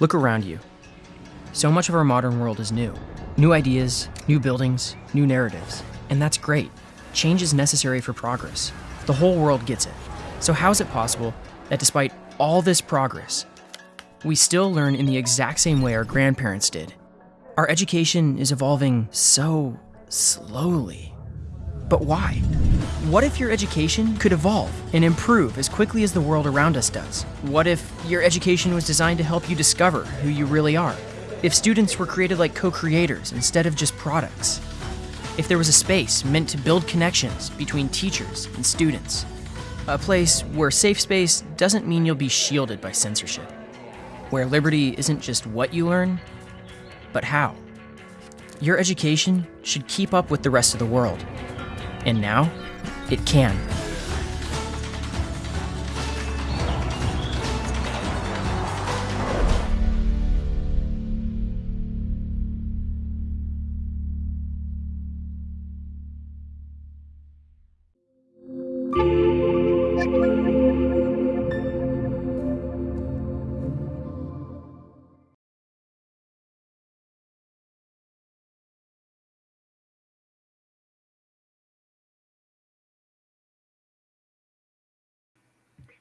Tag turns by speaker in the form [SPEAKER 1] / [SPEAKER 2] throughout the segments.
[SPEAKER 1] Look around you. So much of our modern world is new. New ideas, new buildings, new narratives. And that's great. Change is necessary for progress. The whole world gets it. So, how is it possible that despite all this progress, we still learn in the exact same way our grandparents did? Our education is evolving so slowly. But why? What if your education could evolve and improve as quickly as the world around us does? What if your education was designed to help you discover who you really are? If students were created like co creators instead of just products? If there was a space meant to build connections between teachers and students? A place where safe space doesn't mean you'll be shielded by censorship. Where liberty isn't just what you learn, but how. Your education should keep up with the rest of the world. And now, it can.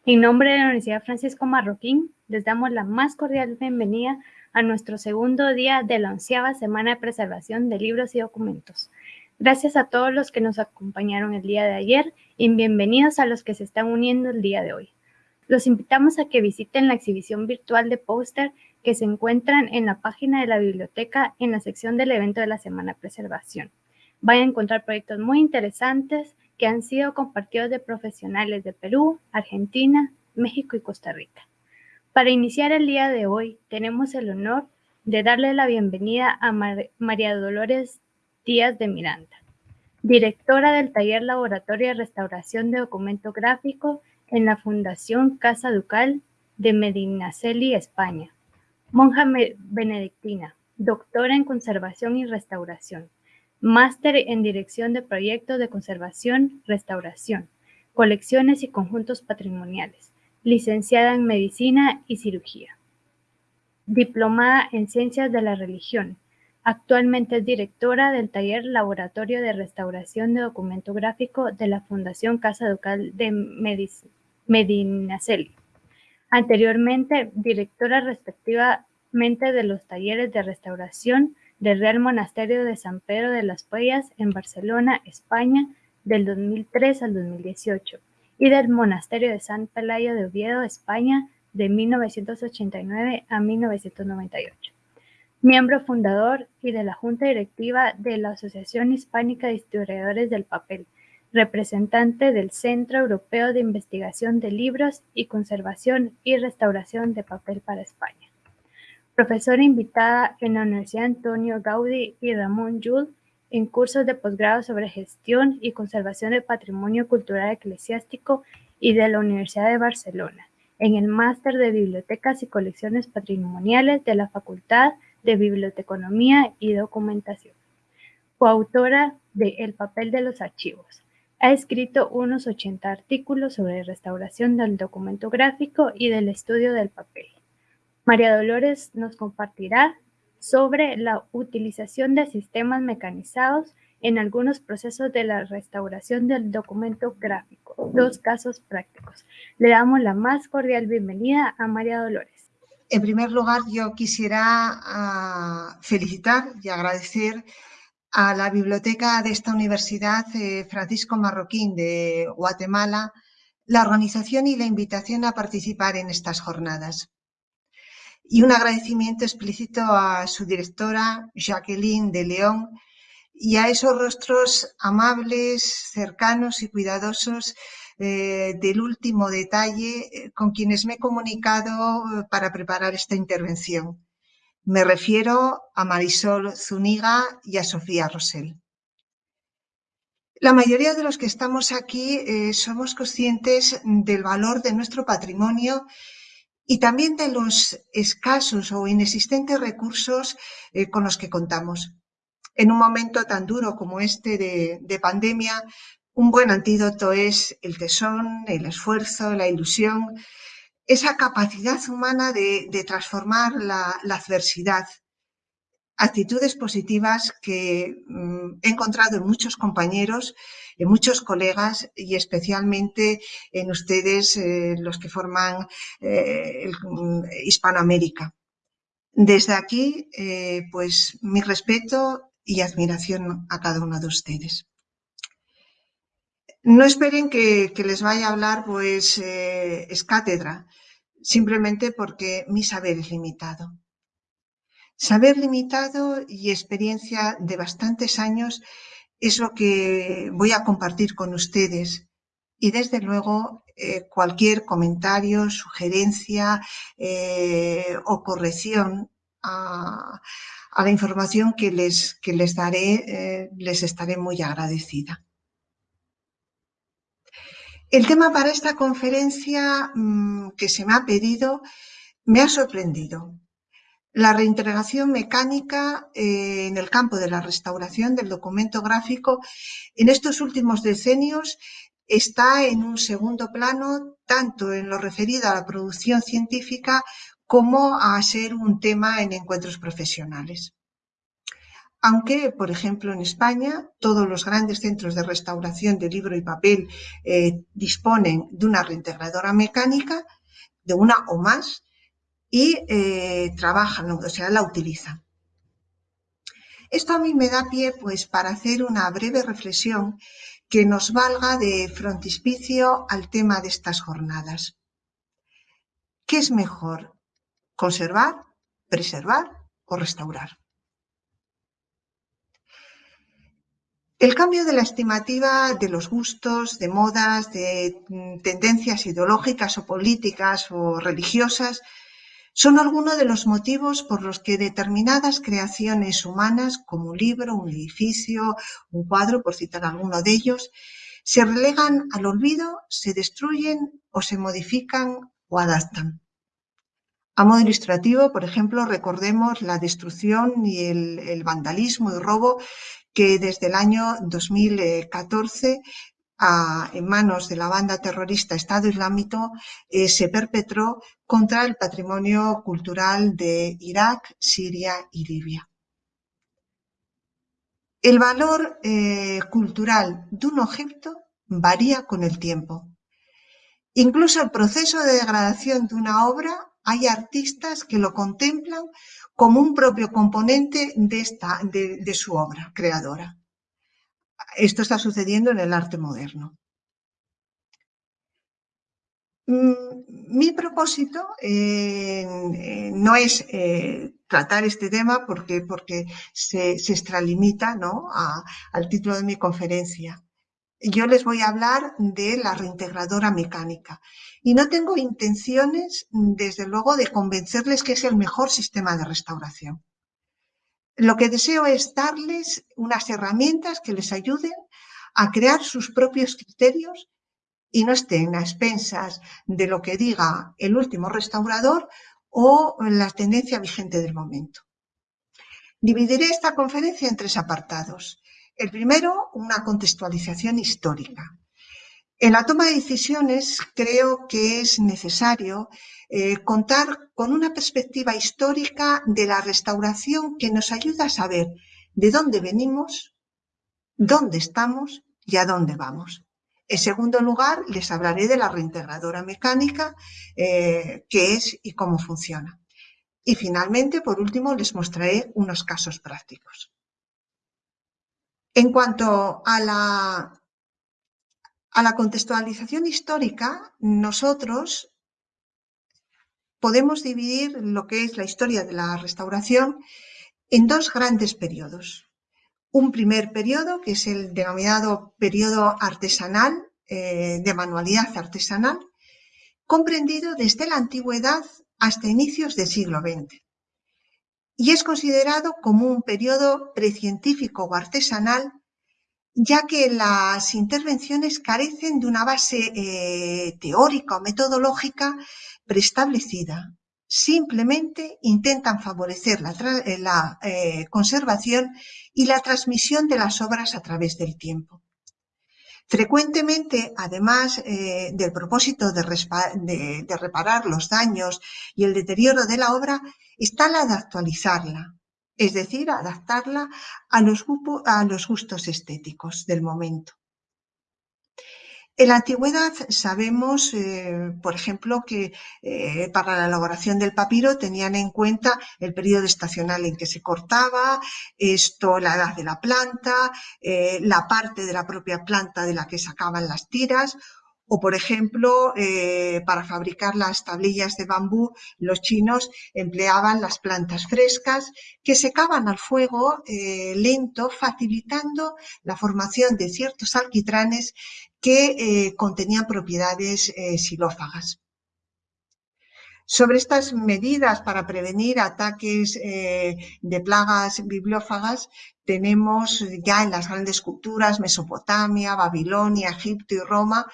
[SPEAKER 2] En nombre de la Universidad Francisco Marroquín, les damos la más cordial bienvenida a nuestro segundo día de la onceava semana de preservación de libros y documentos. Gracias a todos los que nos acompañaron el día de ayer y bienvenidos a los que se están uniendo el día de hoy. Los invitamos a que visiten la exhibición virtual de póster que se encuentran en la página de la biblioteca en la sección del evento de la Semana de Preservación. Van a encontrar proyectos muy interesantes que han sido compartidos de profesionales de Perú, Argentina, México y Costa Rica. Para iniciar el día de hoy, tenemos el honor de darle la bienvenida a María Dolores Díaz de Miranda, directora del taller Laboratorio de Restauración de Documento Gráfico en la Fundación Casa Ducal de Medinaceli, España. Monja benedictina, doctora en Conservación y Restauración Máster en Dirección de Proyectos de Conservación, Restauración, Colecciones y Conjuntos Patrimoniales. Licenciada en Medicina y Cirugía. Diplomada en Ciencias de la Religión. Actualmente es directora del taller Laboratorio de Restauración de Documento Gráfico de la Fundación Casa Ducal de Medinaceli. Anteriormente, directora respectivamente de los talleres de restauración del Real Monasterio de San Pedro de las Puellas en Barcelona, España, del 2003 al 2018, y del Monasterio de San Pelayo de Oviedo, España, de 1989 a 1998. Miembro fundador y de la Junta Directiva de la Asociación Hispánica de Historiadores del Papel, representante del Centro Europeo de Investigación de Libros y Conservación y Restauración de Papel para España. Profesora invitada en la Universidad Antonio Gaudí y Ramón Llull en cursos de posgrado sobre gestión y conservación del patrimonio cultural eclesiástico y de la Universidad de Barcelona, en el máster de Bibliotecas y Colecciones Patrimoniales de la Facultad de Biblioteconomía y Documentación. Coautora de El papel de los archivos. Ha escrito unos 80 artículos sobre restauración del documento gráfico y del estudio del papel. María Dolores nos compartirá sobre la utilización de sistemas mecanizados en algunos procesos de la restauración del documento gráfico. Dos casos prácticos. Le damos la más cordial bienvenida a María Dolores.
[SPEAKER 3] En primer lugar, yo quisiera ah, felicitar y agradecer a la biblioteca de esta universidad, eh, Francisco Marroquín de Guatemala, la organización y la invitación a participar en estas jornadas y un agradecimiento explícito a su directora, Jacqueline de León, y a esos rostros amables, cercanos y cuidadosos eh, del último detalle eh, con quienes me he comunicado eh, para preparar esta intervención. Me refiero a Marisol Zuniga y a Sofía Rosell. La mayoría de los que estamos aquí somos conscientes del valor de nuestro patrimonio y también de los escasos o inexistentes recursos eh, con los que contamos. En un momento tan duro como este de, pandemia, un buen antídoto es el tesón, el esfuerzo, la ilusión, esa capacidad humana de, transformar la, adversidad. Actitudes positivas que mm, he encontrado en muchos compañeros, en muchos colegas y especialmente en ustedes, eh, los que forman eh, mm, Hispanoamérica. Desde aquí, eh, pues mi respeto y admiración a cada uno de ustedes. No esperen que, les vaya a hablar, pues, es cátedra simplemente porque mi saber es limitado. Saber limitado y experiencia de bastantes años es lo que voy a compartir con ustedes. Y desde luego, eh, cualquier comentario, sugerencia eh, o corrección a, la información que les, que les daré, eh, les estaré muy agradecida. El tema para esta conferencia mm, que se me ha pedido me ha sorprendido. La reintegración mecánica eh, en el campo de la restauración del documento gráfico en estos últimos decenios está en un segundo plano, tanto en lo referido a la producción científica como a ser un tema en encuentros profesionales. Aunque, por ejemplo, en España todos los grandes centros de restauración de libro y papel eh, disponen de una reintegradora mecánica, de una o más, y eh, trabajan, o sea, la utilizan. Esto a mí me da pie pues, para hacer una breve reflexión que nos valga de frontispicio al tema de estas jornadas. ¿Qué es mejor? ¿Conservar, preservar o restaurar? El cambio de la estimativa de los gustos, de modas, de mm, tendencias ideológicas o políticas o religiosas son algunos de los motivos por los que determinadas creaciones humanas, como un libro, un edificio, un cuadro, por citar alguno de ellos, se relegan al olvido, se destruyen o se modifican o adaptan. A modo ilustrativo, por ejemplo, recordemos la destrucción y el, vandalismo y robo que desde el año 2014 en manos de la banda terrorista Estado Islámico eh, se perpetró contra el patrimonio cultural de Irak, Siria y Libia. El valor eh, cultural de un objeto varía con el tiempo. Incluso el proceso de degradación de una obra hay artistas que lo contemplan como un propio componente de, su obra creadora. Esto está sucediendo en el arte moderno. Mm, mi propósito eh, no es eh, tratar este tema porque, porque se, extralimita ¿no? al título de mi conferencia. Yo les voy a hablar de la reintegradora mecánica y no tengo intenciones, desde luego, de convencerles que es el mejor sistema de restauración. Lo que deseo es darles unas herramientas que les ayuden a crear sus propios criterios y no estén a expensas de lo que diga el último restaurador o la tendencia vigente del momento. Dividiré esta conferencia en tres apartados. El primero, una contextualización histórica. En la toma de decisiones creo que es necesario eh, contar con una perspectiva histórica de la restauración que nos ayuda a saber de dónde venimos, dónde estamos y a dónde vamos. En segundo lugar, les hablaré de la reintegradora mecánica, eh, qué es y cómo funciona. Y finalmente, por último, les mostraré unos casos prácticos. En cuanto a la, a la contextualización histórica, nosotros podemos dividir lo que es la historia de la restauración en dos grandes periodos. Un primer periodo, que es el denominado periodo artesanal, eh, de manualidad artesanal, comprendido desde la antigüedad hasta inicios del siglo XX y es considerado como un periodo precientífico o artesanal, ya que las intervenciones carecen de una base eh, teórica o metodológica preestablecida. Simplemente intentan favorecer la, eh, eh, conservación y la transmisión de las obras a través del tiempo. Frecuentemente, además del propósito de, reparar los daños y el deterioro de la obra, está la de actualizarla, es decir, adaptarla a los, gustos estéticos del momento. En la antigüedad sabemos, eh, por ejemplo, que eh, para la elaboración del papiro tenían en cuenta el periodo estacional en que se cortaba, esto, la edad de la planta, eh, la parte de la propia planta de la que sacaban las tiras, o, por ejemplo, para fabricar las tablillas de bambú, los chinos empleaban las plantas frescas que secaban al fuego lento, facilitando la formación de ciertos alquitranes que eh, contenían propiedades eh, xilófagas. Sobre estas medidas para prevenir ataques eh, de plagas bibliófagas tenemos ya en las grandes culturas Mesopotamia, Babilonia, Egipto y Roma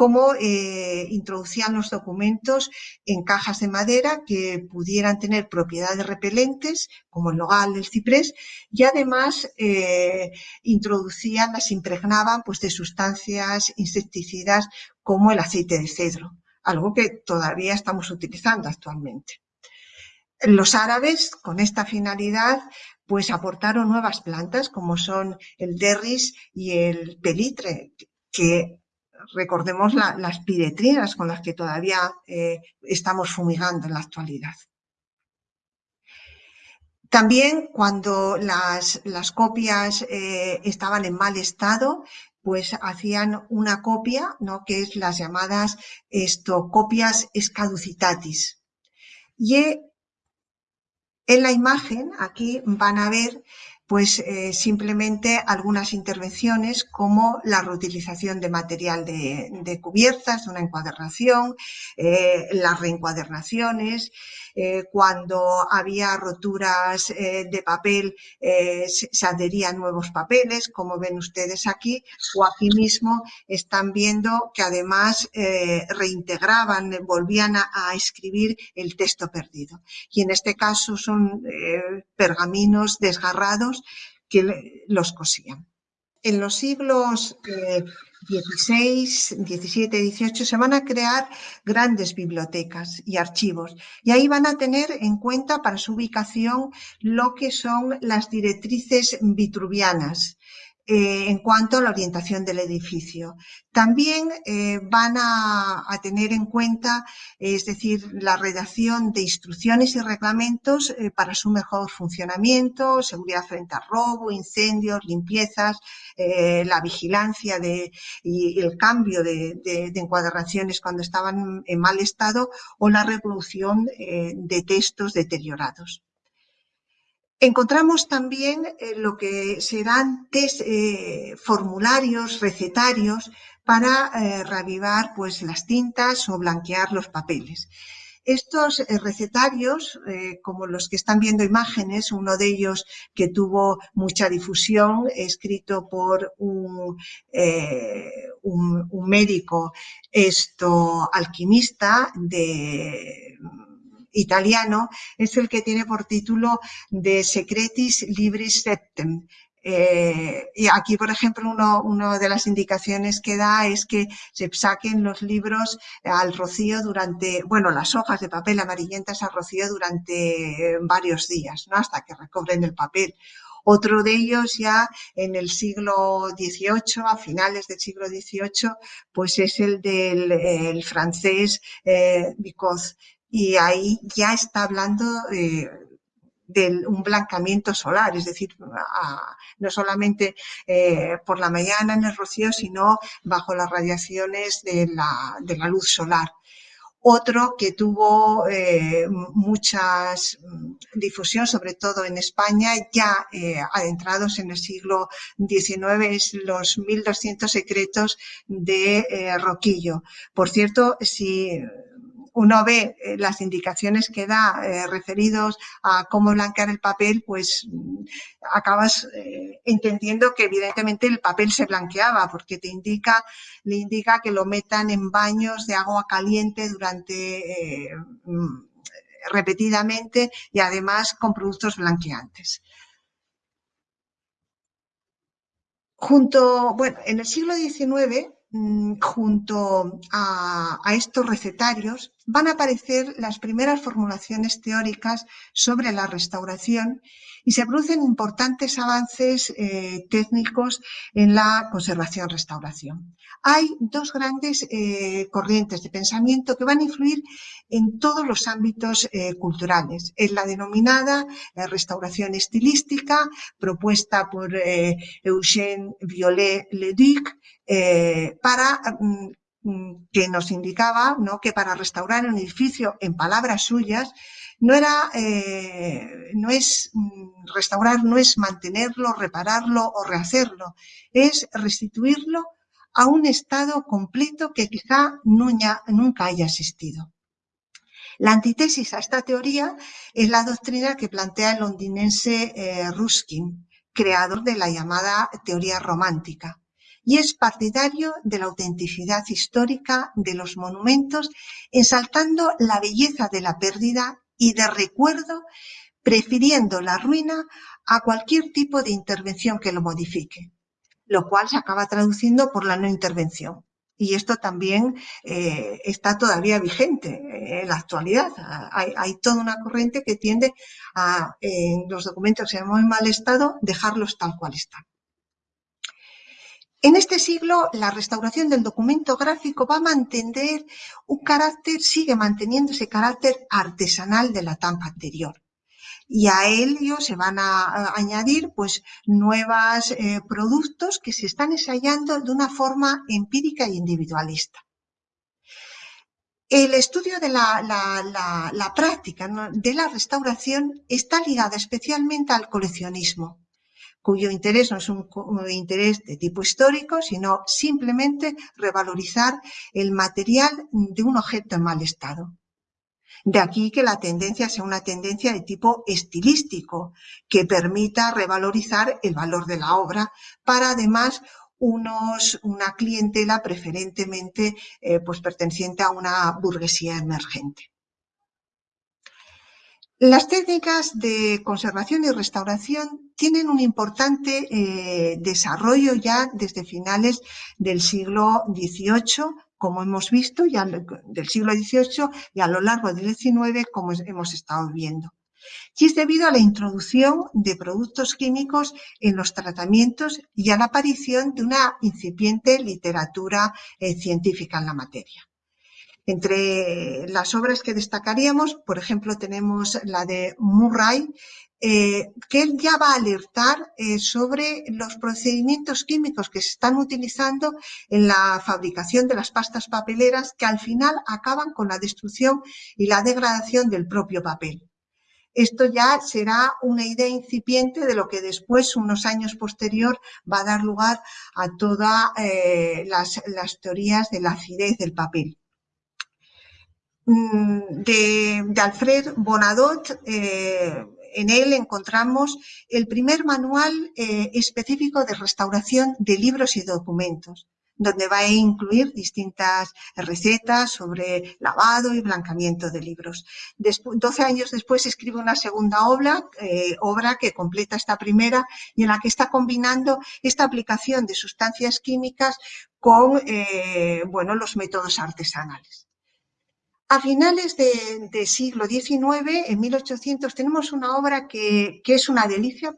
[SPEAKER 3] cómo eh, introducían los documentos en cajas de madera que pudieran tener propiedades repelentes, como el nogal, el ciprés, y además eh, introducían, las impregnaban pues, de sustancias insecticidas como el aceite de cedro, algo que todavía estamos utilizando actualmente. Los árabes, con esta finalidad, pues aportaron nuevas plantas como son el derris y el pelitre, que recordemos las piretrinas con las que todavía eh, estamos fumigando en la actualidad. También cuando las, copias eh, estaban en mal estado, pues hacían una copia, ¿no? que es las llamadas esto, copias escaducitatis. Y en la imagen, aquí van a ver pues eh, simplemente algunas intervenciones como la reutilización de material de, cubiertas, de una encuadernación, eh, las reencuadernaciones, eh, cuando había roturas de papel se, adherían nuevos papeles, como ven ustedes aquí, o aquí mismo están viendo que además reintegraban, volvían a, escribir el texto perdido. Y en este caso son pergaminos desgarrados que los cosían. En los siglos XVI, XVII, XVIII se van a crear grandes bibliotecas y archivos. Y ahí van a tener en cuenta para su ubicación lo que son las directrices vitruvianas eh, en cuanto a la orientación del edificio. También eh, van a, tener en cuenta, es decir, la redacción de instrucciones y reglamentos eh, para su mejor funcionamiento, seguridad frente a robo, incendios, limpiezas, la vigilancia y el cambio de, de, encuadernaciones cuando estaban en mal estado o la reproducción de textos deteriorados. Encontramos también eh, lo que serán test, eh, formularios, recetarios para eh, pues, las tintas o blanquear los papeles. Estos recetarios, como los que están viendo imágenes, uno de ellos que tuvo mucha difusión, escrito por un, un médico esto, alquimista de italiano es el que tiene por título De Secretis Libris Septem. Eh, y aquí, por ejemplo, una uno de las indicaciones que da es que se saquen los libros al rocío durante, bueno, las hojas de papel amarillentas al rocío durante varios días, ¿no? hasta que recobren el papel. Otro de ellos ya en el siglo XVIII, a finales del siglo XVIII, pues es el del francés eh, y ahí ya está hablando eh, de un blancamiento solar, es decir, no solamente eh, por la mañana en el rocío, sino bajo las radiaciones de la, de la luz solar. Otro que tuvo eh, mucha difusión, sobre todo en España, ya adentrados en el siglo XIX, es los 1200 secretos de Roquillo. Por cierto, si uno ve eh, las indicaciones que da eh, referidos a cómo blanquear el papel, pues mm, acabas eh, entendiendo que evidentemente el papel se blanqueaba porque te indica, le indica que lo metan en baños de agua caliente durante mm, repetidamente y además con productos blanqueantes. junto, bueno, en el siglo XIX, mm, junto a, a estos recetarios, van a aparecer las primeras formulaciones teóricas sobre la restauración y se producen importantes avances eh, técnicos en la conservación-restauración. Hay dos grandes eh, corrientes de pensamiento que van a influir en todos los ámbitos eh, culturales. Es la denominada restauración estilística, propuesta por Eugène Violet-le-Duc, para mm, que nos indicaba ¿no? que para restaurar un edificio, en palabras suyas, no era, eh, no es mm, restaurar, no es mantenerlo, repararlo o rehacerlo, es restituirlo a un estado completo que quizá nunca haya existido. La antítesis a esta teoría es la doctrina que plantea el londinense eh, Ruskin, creador de la llamada teoría romántica, y es partidario de la autenticidad histórica de los monumentos, ensaltando la belleza de la pérdida y de recuerdo, prefiriendo la ruina a cualquier tipo de intervención que lo modifique, lo cual se acaba traduciendo por la no intervención. Y esto también eh, está todavía vigente en la actualidad. Hay, toda una corriente que tiende a, en los documentos en muy mal estado, dejarlos tal cual están. En este siglo, la restauración del documento gráfico va a mantener un carácter, sigue manteniendo ese carácter artesanal de la etapa anterior. Y a ello se van a, añadir pues, nuevos eh, productos que se están ensayando de una forma empírica e individualista. El estudio de la, práctica de la restauración está ligada especialmente al coleccionismo cuyo interés no es un, interés de tipo histórico, sino simplemente revalorizar el material de un objeto en mal estado. De aquí que la tendencia sea una tendencia de tipo estilístico, que permita revalorizar el valor de la obra para además unos, una clientela preferentemente eh, pues perteneciente a una burguesía emergente. Las técnicas de conservación y restauración tienen un importante eh, desarrollo ya desde finales del siglo XVIII, como hemos visto, ya del siglo XVIII y a lo largo del XIX, como hemos estado viendo. Y es debido a la introducción de productos químicos en los tratamientos y a la aparición de una incipiente literatura eh, científica en la materia. Entre las obras que destacaríamos, por ejemplo, tenemos la de Murray, eh, que él ya va a alertar eh, sobre los procedimientos químicos que se están utilizando en la fabricación de las pastas papeleras que al final acaban con la destrucción y la degradación del propio papel. Esto ya será una idea incipiente de lo que después, unos años posterior, va a dar lugar a todas eh, las, las teorías de la acidez del papel. Mm, de, Alfred Bonadot, eh, en él encontramos el primer manual eh, específico de restauración de libros y documentos, donde va a incluir distintas recetas sobre lavado y blancamiento de libros. Doce años después escribe una segunda obra, eh, obra que completa esta primera y en la que está combinando esta aplicación de sustancias químicas con bueno, los métodos artesanales. A finales del siglo XIX, en 1800, tenemos una obra que, es una delicia,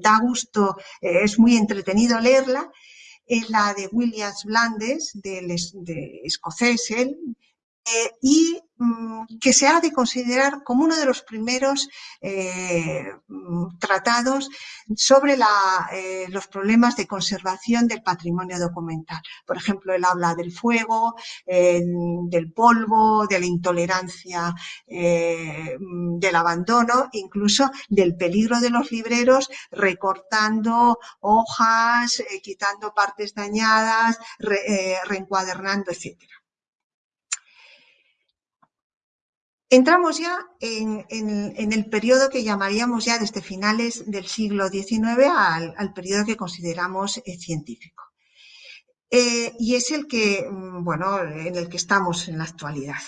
[SPEAKER 3] da gusto, eh, es muy entretenido leerla, es la de Williams Blandes, de escocés, él, y mm, que se ha de considerar como uno de los primeros eh, mm, tratados sobre eh, los problemas de conservación del patrimonio documental. Por ejemplo, él habla del fuego, del polvo, de la intolerancia, del abandono, incluso del peligro de los libreros recortando hojas, quitando partes dañadas, reencuadernando, etcétera. Entramos ya en, el periodo que llamaríamos ya desde finales del siglo XIX al, periodo que consideramos eh, científico. Eh, y es el que, mm, bueno, en el que estamos en la actualidad.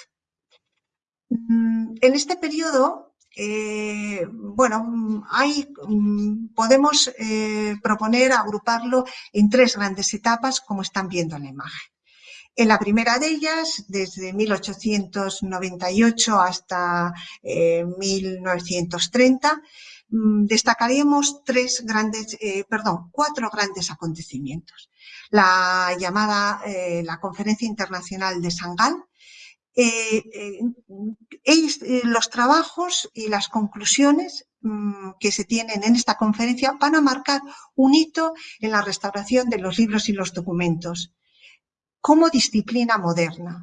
[SPEAKER 3] Mm, en este periodo eh, bueno, hay, mm, podemos eh, proponer agruparlo en tres grandes etapas, como están viendo en la imagen. En la primera de ellas, desde 1898 hasta 1930, mm, destacaríamos tres grandes, perdón, cuatro grandes acontecimientos. La llamada la Conferencia Internacional de Sangal, eh, eh, eh, los trabajos y las conclusiones mm, que se tienen en esta conferencia van a marcar un hito en la restauración de los libros y los documentos como disciplina moderna.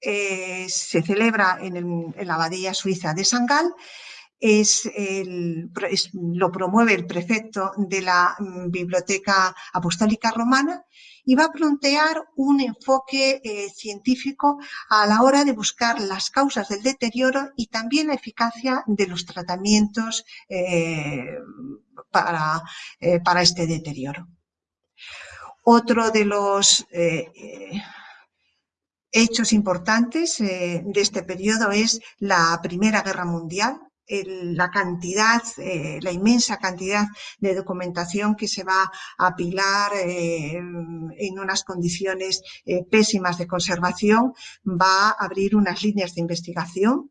[SPEAKER 3] se celebra en, la abadía suiza de Sangal es, lo promueve el prefecto de la mm, Biblioteca Apostólica Romana y va a plantear un enfoque eh, científico a la hora de buscar las causas del deterioro y también la eficacia de los tratamientos eh, para, eh, para, este deterioro. Otro de los hechos importantes de este periodo es la Primera Guerra Mundial, la cantidad, eh, la inmensa cantidad de documentación que se va a apilar eh, en unas condiciones eh, pésimas de conservación, va a abrir unas líneas de investigación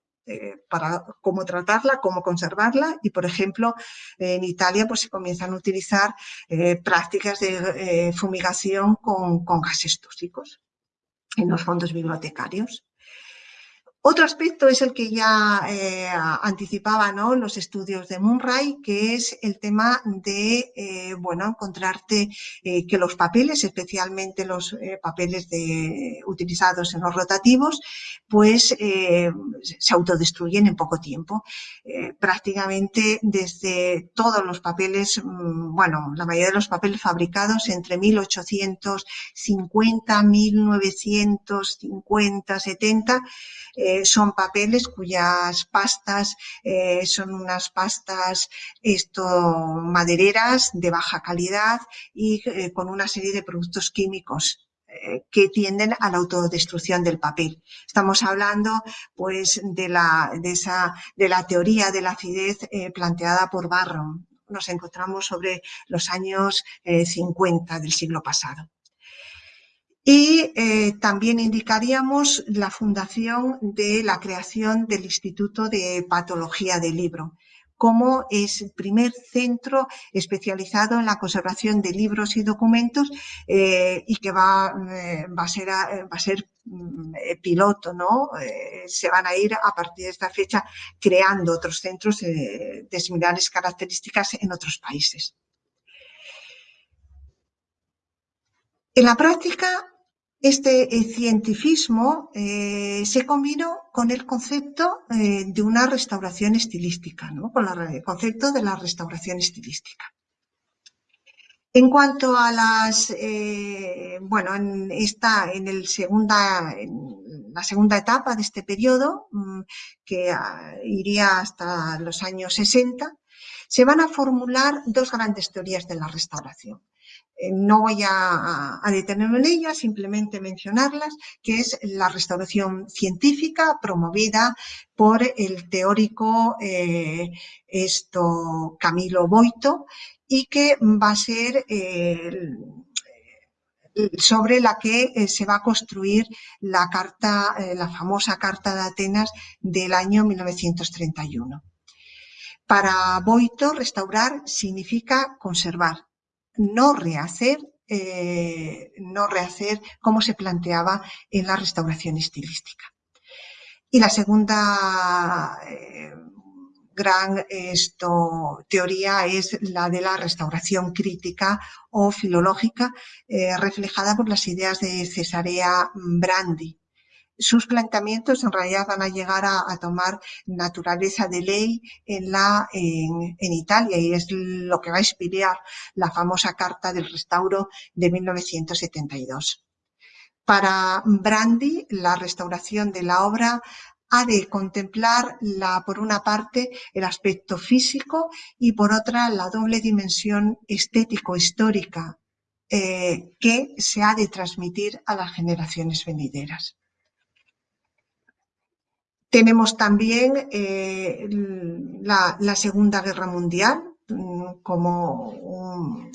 [SPEAKER 3] para cómo tratarla, cómo conservarla y, por ejemplo, en Italia pues se comienzan a utilizar prácticas de fumigación con, con gases tóxicos en los fondos bibliotecarios. Otro aspecto es el que ya eh, anticipaba ¿no? los estudios de Murray, que es el tema de eh, bueno, encontrarte eh, que los papeles, especialmente los papeles de, utilizados en los rotativos, pues se autodestruyen en poco tiempo. prácticamente desde todos los papeles, mm, bueno, la mayoría de los papeles fabricados entre 1850, 1950, 70, eh, son papeles cuyas pastas eh, son unas pastas esto, madereras de baja calidad y eh, con una serie de productos químicos que tienden a la autodestrucción del papel. Estamos hablando pues de la, de esa, de la teoría de la acidez planteada por Barron. Nos encontramos sobre los años 50 del siglo pasado. Y eh, también indicaríamos la fundación de la creación del Instituto de Patología del Libro, como es el primer centro especializado en la conservación de libros y documentos eh, y que va, eh, a ser mm, piloto, ¿no? se van a ir a partir de esta fecha creando otros centros de similares características en otros países. En la práctica, este eh, cientifismo eh, se combinó con el concepto eh, de una restauración estilística, ¿no? con el concepto de la restauración estilística. En cuanto a las, bueno, en, esta, en, el segunda, en la segunda etapa de este periodo, mm, que ah, iría hasta los años 60, se van a formular dos grandes teorías de la restauración. Eh, no voy a, detenerme en ellas, simplemente mencionarlas, que es la restauración científica promovida por el teórico eh, esto, Camilo Boito y que va a ser sobre la que eh, se va a construir la carta, la famosa Carta de Atenas del año 1931. Para Boito, restaurar significa conservar, no rehacer, eh, no rehacer como se planteaba en la restauración estilística. Y la segunda eh, gran teoría es la de la restauración crítica o filológica, eh, reflejada por las ideas de Cesarea Brandi, sus planteamientos en realidad van a llegar a, tomar naturaleza de ley en, la, en, Italia y es lo que va a inspirar la famosa Carta del Restauro de 1972. Para Brandi, la restauración de la obra ha de contemplar, la, por una parte, el aspecto físico y por otra, la doble dimensión estético-histórica eh, que se ha de transmitir a las generaciones venideras. Tenemos también la, Segunda Guerra Mundial mm, como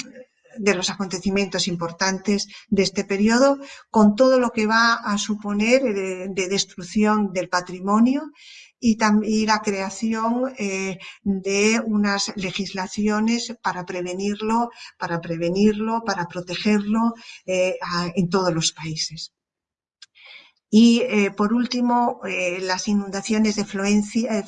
[SPEAKER 3] de los acontecimientos importantes de este periodo, con todo lo que va a suponer de destrucción del patrimonio y, también la creación eh, de unas legislaciones para prevenirlo, para prevenirlo, para protegerlo eh, en todos los países. Y eh, por último, las inundaciones de Florencia,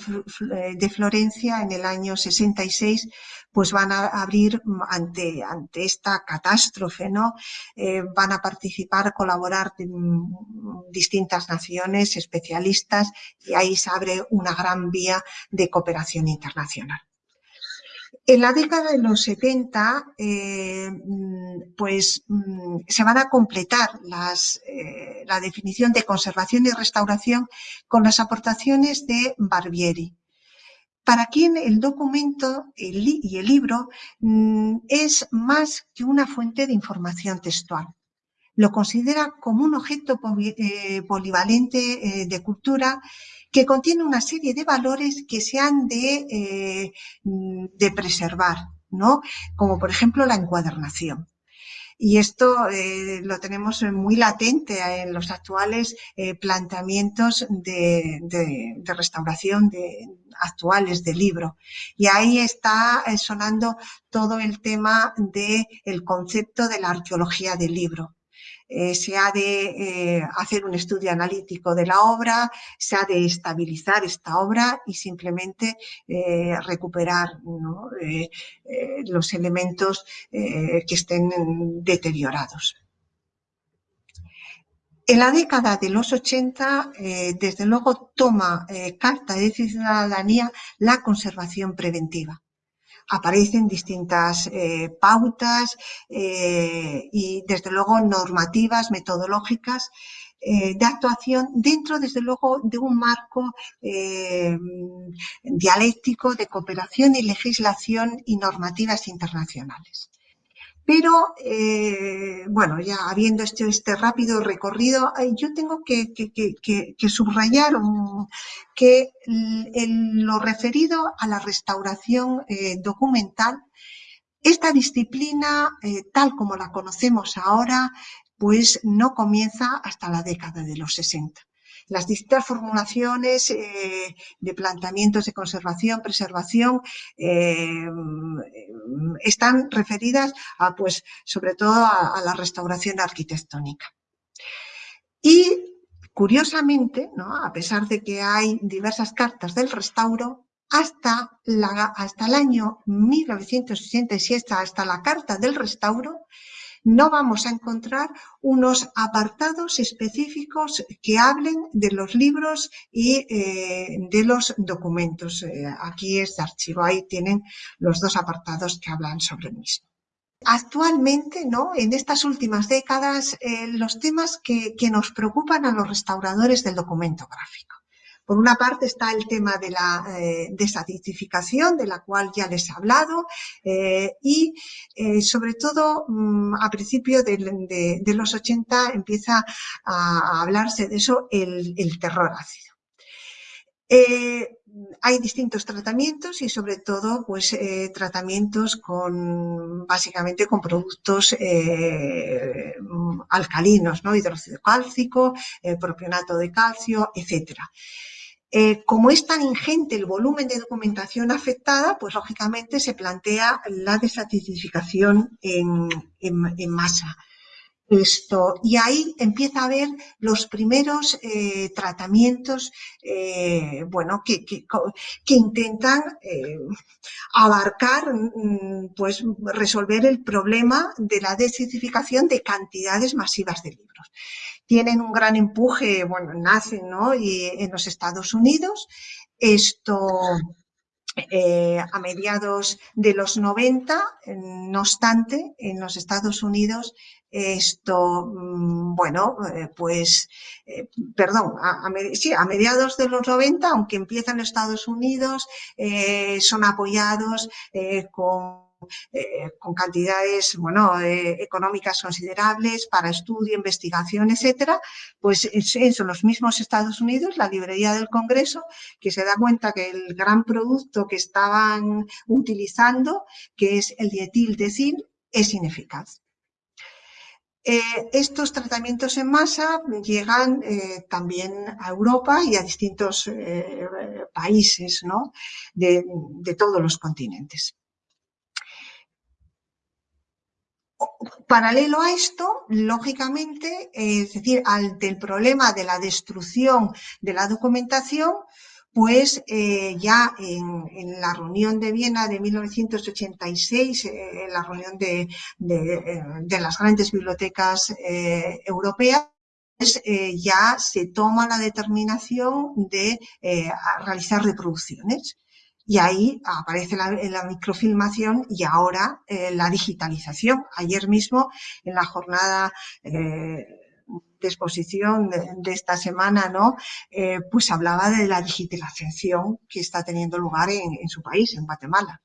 [SPEAKER 3] de Florencia en el año 66 pues van a abrir ante, ante esta catástrofe, ¿no? Eh, van a participar, colaborar distintas naciones, especialistas, y ahí se abre una gran vía de cooperación internacional. En la década de los 70, eh, pues mm, se van a completar las, eh, la definición de conservación y restauración con las aportaciones de Barbieri para quien el documento y el libro mm, es más que una fuente de información textual. Lo considera como un objeto eh, polivalente de cultura que contiene una serie de valores que se han de, eh, de preservar, ¿no? como por ejemplo la encuadernación. Y esto eh, lo tenemos muy latente en los actuales eh, planteamientos de, restauración de, actuales de libro. Y ahí está sonando todo el tema del concepto de la arqueología del libro. Eh, se ha de eh, hacer un estudio analítico de la obra, se ha de estabilizar esta obra y simplemente eh, recuperar los elementos que estén deteriorados. En la década de los 80, desde luego, toma carta de ciudadanía la conservación preventiva aparecen distintas eh, pautas eh, y, desde luego, normativas, metodológicas eh, de actuación dentro, desde luego, de un marco dialéctico de cooperación y legislación y normativas internacionales. Pero, eh, bueno, ya habiendo este, este rápido recorrido, yo tengo que, subrayar que lo referido a la restauración eh, documental, esta disciplina, eh, tal como la conocemos ahora, pues no comienza hasta la década de los 60 las distintas formulaciones eh, de planteamientos de conservación, preservación, eh, están referidas a, pues, sobre todo a, la restauración arquitectónica. Y curiosamente, a pesar de que hay diversas cartas del restauro, hasta, hasta el año 1967, hasta la carta del restauro, no vamos a encontrar unos apartados específicos que hablen de los libros y eh, de los documentos. Eh, aquí es de archivo, ahí tienen los dos apartados que hablan sobre el mismo. Actualmente, ¿no? en estas últimas décadas, eh, los temas que nos preocupan a los restauradores del documento gráfico. Por una parte está el tema de la eh, de la cual ya les he hablado, eh, y eh, sobre todo mm, a principios de, los 80 empieza a, hablarse de eso el, terror ácido. Eh, hay distintos tratamientos y sobre todo pues tratamientos con básicamente con productos alcalinos, ¿no? hidróxido cálcico, propionato de calcio, etcétera. Eh, como es tan ingente el volumen de documentación afectada, pues lógicamente se plantea la desacidificación en, masa. Esto, y ahí empieza a haber los primeros eh, tratamientos eh, bueno, que, intentan abarcar, mm, pues resolver el problema de la desacidificación de cantidades masivas de libros tienen un gran empuje, bueno, nacen ¿no? y en los Estados Unidos. Esto eh, a mediados de los 90, no obstante, en los Estados Unidos esto, mm, bueno, eh, pues, eh, perdón, a, sí, a mediados de los 90, aunque empiezan en Estados Unidos, son apoyados con eh, con cantidades bueno, eh, económicas considerables para estudio, investigación, etcétera, pues son los mismos Estados Unidos, la librería del Congreso, que se da cuenta que el gran producto que estaban utilizando, que es el dietil es ineficaz. Eh, estos tratamientos en masa llegan también a Europa y a distintos países de, todos los continentes. Paralelo a esto, lógicamente, es decir, ante el problema de la destrucción de la documentación, pues eh, ya en, la reunión de Viena de 1986, eh, en la reunión de, eh, las grandes bibliotecas europeas, pues, ya se toma la determinación de realizar reproducciones. Y ahí aparece la, microfilmación y ahora la digitalización. Ayer mismo, en la jornada de exposición de, esta semana, ¿no? Eh, pues hablaba de la digitalización que está teniendo lugar en, su país, en Guatemala.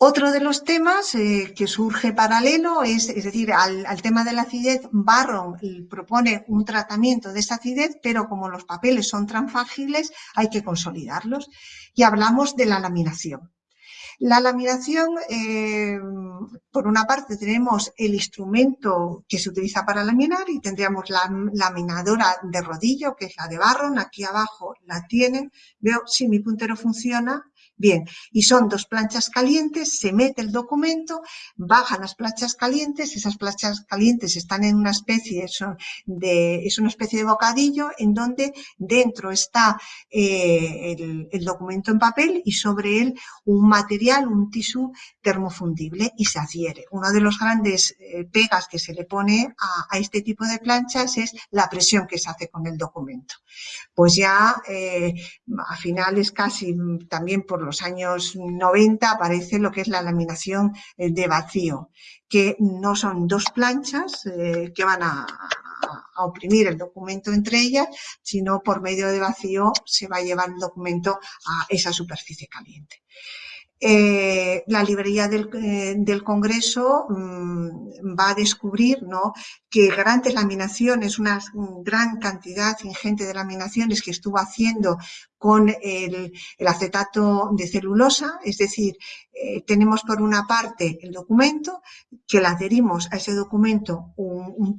[SPEAKER 3] Otro de los temas eh, que surge paralelo es, es decir, al, tema de la acidez, Barron propone un tratamiento de esa acidez, pero como los papeles son transfágiles, hay que consolidarlos. Y hablamos de la laminación. La laminación, eh, por una parte tenemos el instrumento que se utiliza para laminar y tendríamos la laminadora de rodillo, que es la de Barron, aquí abajo la tienen. Veo si mi puntero funciona, Bien, y son dos planchas calientes, se mete el documento, bajan las planchas calientes, esas planchas calientes están en una especie de, es una especie de bocadillo en donde dentro está eh, el, documento en papel y sobre él un material, un tisú termofundible y se adhiere. Una de los grandes eh, pegas que se le pone a, este tipo de planchas es la presión que se hace con el documento. Pues ya eh, a finales casi también por los años 90 aparece lo que es la laminación eh, de vacío, que no son dos planchas eh, que van a, oprimir el documento entre ellas, sino por medio de vacío se va a llevar el documento a esa superficie caliente. Eh, la librería del, Congreso mm, va a descubrir ¿no? que grandes laminaciones, una gran cantidad ingente de laminaciones que estuvo haciendo con el, acetato de celulosa, es decir, eh, tenemos por una parte el documento, que le adherimos a ese documento un, un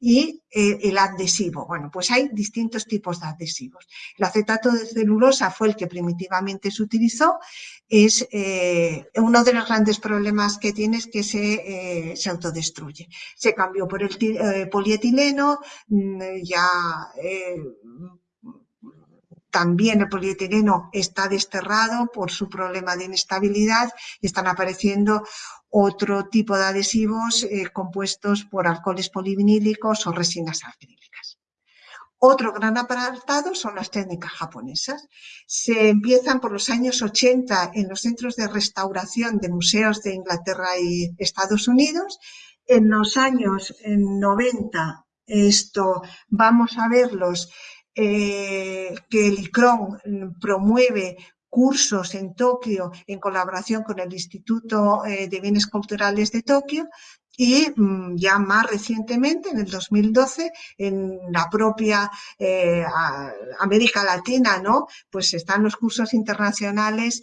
[SPEAKER 3] y eh, el adhesivo. Bueno, pues hay distintos tipos de adhesivos. El acetato de celulosa fue el que primitivamente se utilizó, es eh, uno de los grandes problemas que tiene es que se, se autodestruye. Se cambió por el polietileno, mm, ya también el polietileno está desterrado por su problema de inestabilidad y están apareciendo otro tipo de adhesivos eh, compuestos por alcoholes polivinílicos o resinas acrílicas. Otro gran apartado son las técnicas japonesas. Se empiezan por los años 80 en los centros de restauración de museos de Inglaterra y Estados Unidos. En los años 90 esto vamos a verlos eh, que el ICRON promueve cursos en Tokio en colaboración con el Instituto eh, de Bienes Culturales de Tokio y mm, ya más recientemente, en el 2012, en la propia eh, América Latina, ¿no? Pues están los cursos internacionales,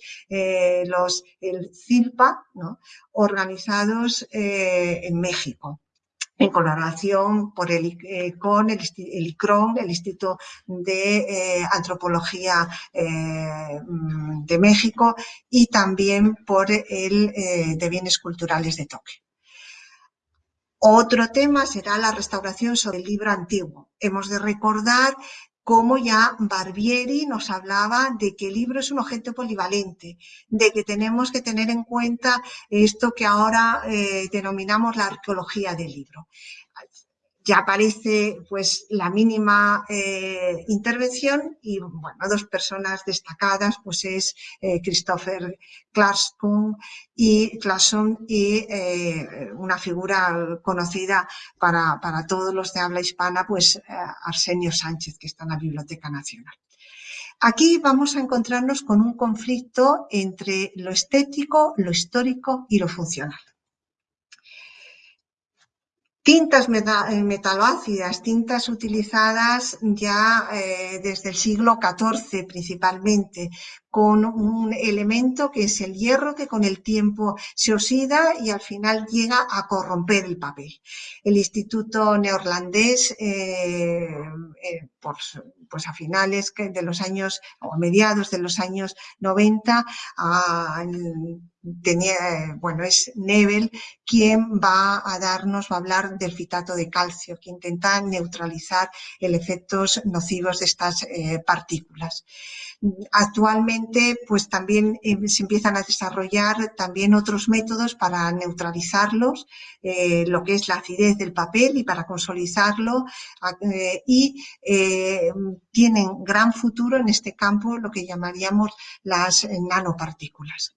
[SPEAKER 3] los, el CILPA, ¿no? Organizados en México en colaboración eh, con el, el, ICRON, el Instituto de eh, Antropología eh, mm, de México y también por el de Bienes Culturales de Tokio. Otro tema será la restauración sobre el libro antiguo. Hemos de recordar como ya Barbieri nos hablaba de que el libro es un objeto polivalente, de que tenemos que tener en cuenta esto que ahora eh, denominamos la arqueología del libro ya aparece pues la mínima eh, intervención y bueno, dos personas destacadas pues es eh, Christopher Clarkson y, y eh, una figura conocida para, para, todos los de habla hispana pues Arsenio Sánchez que está en la Biblioteca Nacional. Aquí vamos a encontrarnos con un conflicto entre lo estético, lo histórico y lo funcional. Tintas eh, metaloácidas, tintas utilizadas ya eh, desde el siglo XIV principalmente, con un elemento que es el hierro que con el tiempo se oxida y al final llega a corromper el papel. El Instituto Neerlandés, eh, pues a finales de los años, o mediados de los años 90, tenía, bueno, es Nebel quien va a darnos, va a hablar del fitato de calcio, que intenta neutralizar el efectos nocivos de estas eh, partículas. Actualmente, pues también eh, se empiezan a desarrollar también otros métodos para neutralizarlos, eh, lo que es la acidez del papel y para consolidarlo y tienen gran futuro en este campo, lo que llamaríamos las nanopartículas.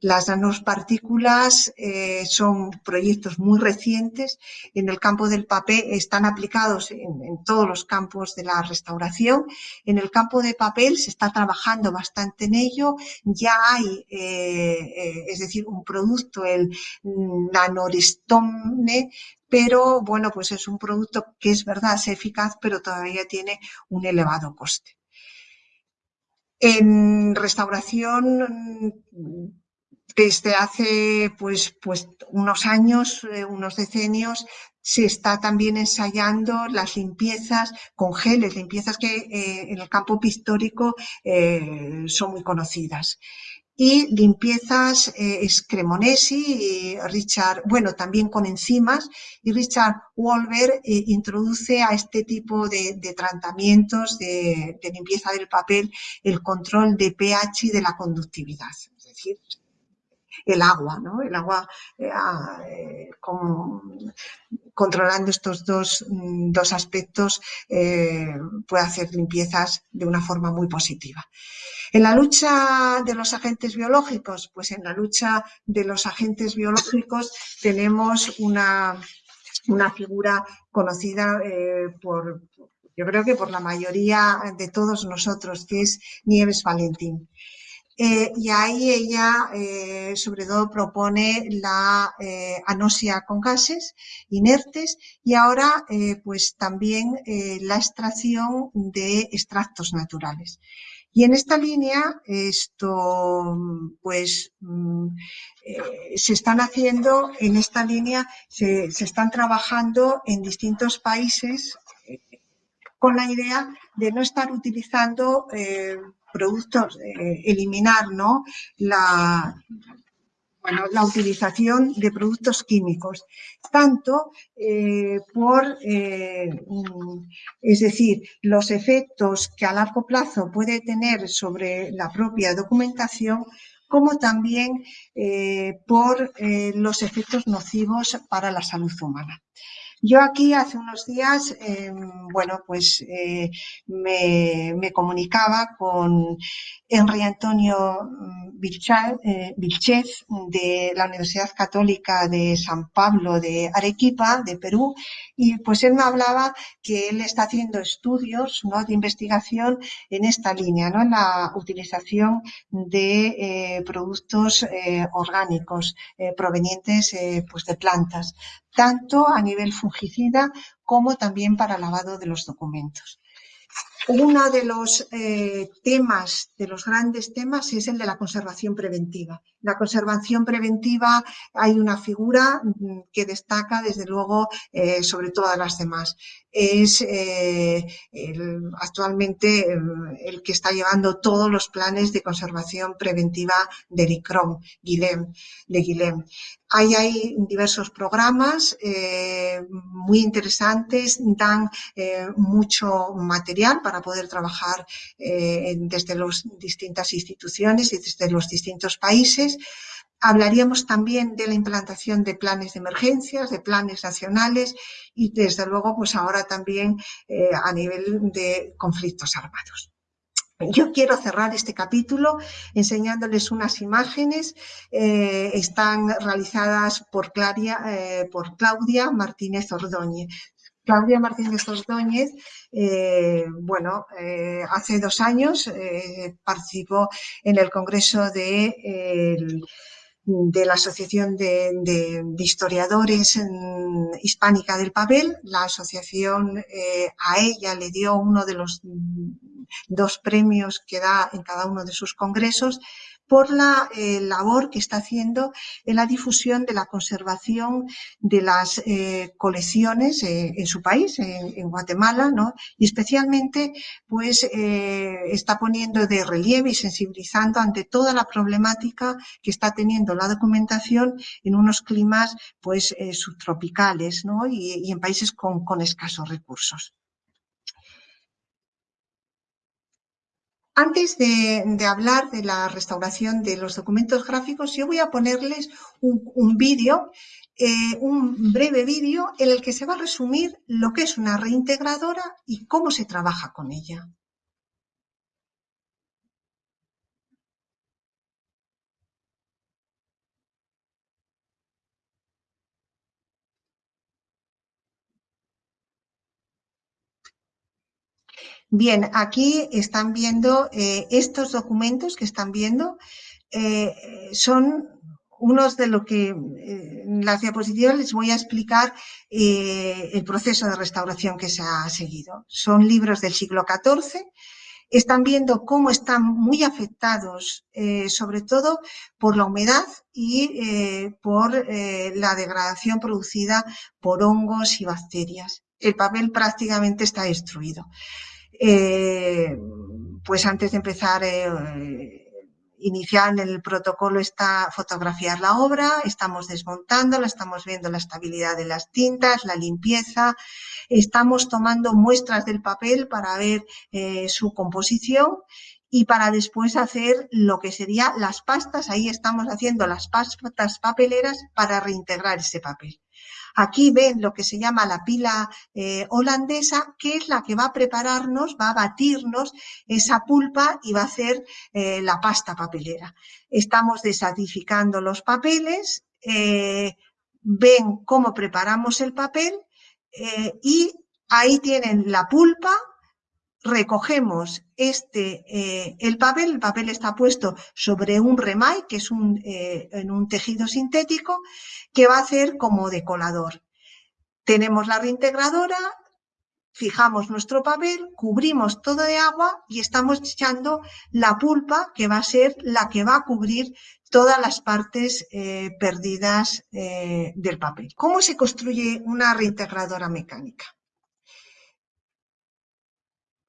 [SPEAKER 3] Las nanopartículas eh, son proyectos muy recientes. En el campo del papel están aplicados en, todos los campos de la restauración. En el campo de papel se está trabajando bastante en ello. Ya hay, eh, eh, es decir, un producto, el nanorestone, pero bueno, pues es un producto que es verdad, es eficaz, pero todavía tiene un elevado coste. En restauración desde hace pues, pues unos años, eh, unos decenios, se está también ensayando las limpiezas con geles, limpiezas que eh, en el campo pictórico eh, son muy conocidas. Y limpiezas y Richard, bueno, también con enzimas, y Richard Wolver introduce a este tipo de, tratamientos de, de limpieza del papel el control de pH y de la conductividad. Es decir, el agua, ¿no? El agua eh, ah, eh, controlando estos dos, mm, aspectos eh, puede hacer limpiezas de una forma muy positiva. En la lucha de los agentes biológicos, pues en la lucha de los agentes biológicos tenemos una, una figura conocida por, yo creo que por la mayoría de todos nosotros, que es Nieves Valentín. Eh, y ahí ella eh, sobre todo propone la eh, anosia con gases inertes y ahora pues también la extracción de extractos naturales. Y en esta línea, esto, pues, mm, se están haciendo, en esta línea se, se están trabajando en distintos países con la idea de no estar utilizando productos, eh, eliminar ¿no? la, bueno, la utilización de productos químicos, tanto eh, por, eh, es decir, los efectos que a largo plazo puede tener sobre la propia documentación, como también por los efectos nocivos para la salud humana. Yo aquí hace unos días, em, bueno, pues eh, me, comunicaba con Henry Antonio mm, eh, Vilchez de la Universidad Católica de San Pablo de Arequipa, de Perú, y pues él me hablaba que él está haciendo estudios ¿no? de investigación en esta línea, ¿no? en la utilización de eh, productos orgánicos provenientes pues de plantas tanto a nivel como también para lavado de los documentos. Uno de los eh, temas, de los grandes temas, es el de la conservación preventiva. La conservación preventiva hay una figura mm, que destaca desde luego eh, sobre todas las demás. Es eh, actualmente el que está llevando todos los planes de conservación preventiva de ICROM, de Guilhem. Hay, diversos programas eh, muy interesantes, dan eh, mucho material para poder trabajar desde las distintas instituciones y desde los distintos países. Hablaríamos también de la implantación de planes de emergencias, de planes nacionales y desde luego pues ahora también a nivel de conflictos armados. Yo quiero cerrar este capítulo enseñándoles unas imágenes. Eh, están realizadas eh, por Claudia Martínez Ordóñez. Claudia Martínez Ordóñez, eh, bueno, eh, hace dos años eh, participó en el Congreso de, de la Asociación de, Historiadores Hispánica del Papel. La asociación a ella le dio uno de los dos premios que da en cada uno de sus congresos por la eh, labor que está haciendo en la difusión de la conservación de las eh, colecciones eh, en su país, en, Guatemala, ¿no? y especialmente pues está poniendo de relieve y sensibilizando ante toda la problemática que está teniendo la documentación en unos climas pues subtropicales ¿no? y, en países con escasos recursos. Antes de, hablar de la restauración de los documentos gráficos, yo voy a ponerles un, vídeo, eh, un breve vídeo en el que se va a resumir lo que es una reintegradora y cómo se trabaja con ella. Bien, aquí están viendo eh, estos documentos que están viendo, eh, son unos de lo que eh, en las diapositivas les voy a explicar el proceso de restauración que se ha seguido. Son libros del siglo XIV, están viendo cómo están muy afectados, sobre todo por la humedad y por la degradación producida por hongos y bacterias. El papel prácticamente está destruido. Eh, pues antes de empezar, eh, iniciar en el protocolo está fotografiar la obra, estamos desmontándola, estamos viendo la estabilidad de las tintas, la limpieza, estamos tomando muestras del papel para ver eh, su composición y para después hacer lo que sería las pastas, ahí estamos haciendo las pastas papeleras para reintegrar ese papel. Aquí ven lo que se llama la pila eh, holandesa, que es la que va a prepararnos, va a batirnos esa pulpa y va a hacer eh, la pasta papelera. Estamos desadificando los papeles, eh, ven cómo preparamos el papel y ahí tienen la pulpa, recogemos este, eh, el papel, el papel está puesto sobre un remay, que es un, eh, en un tejido sintético, que va a hacer como decolador. Tenemos la reintegradora, fijamos nuestro papel, cubrimos todo de agua y estamos echando la pulpa, que va a ser la que va a cubrir todas las partes eh, perdidas del papel. ¿Cómo se construye una reintegradora mecánica?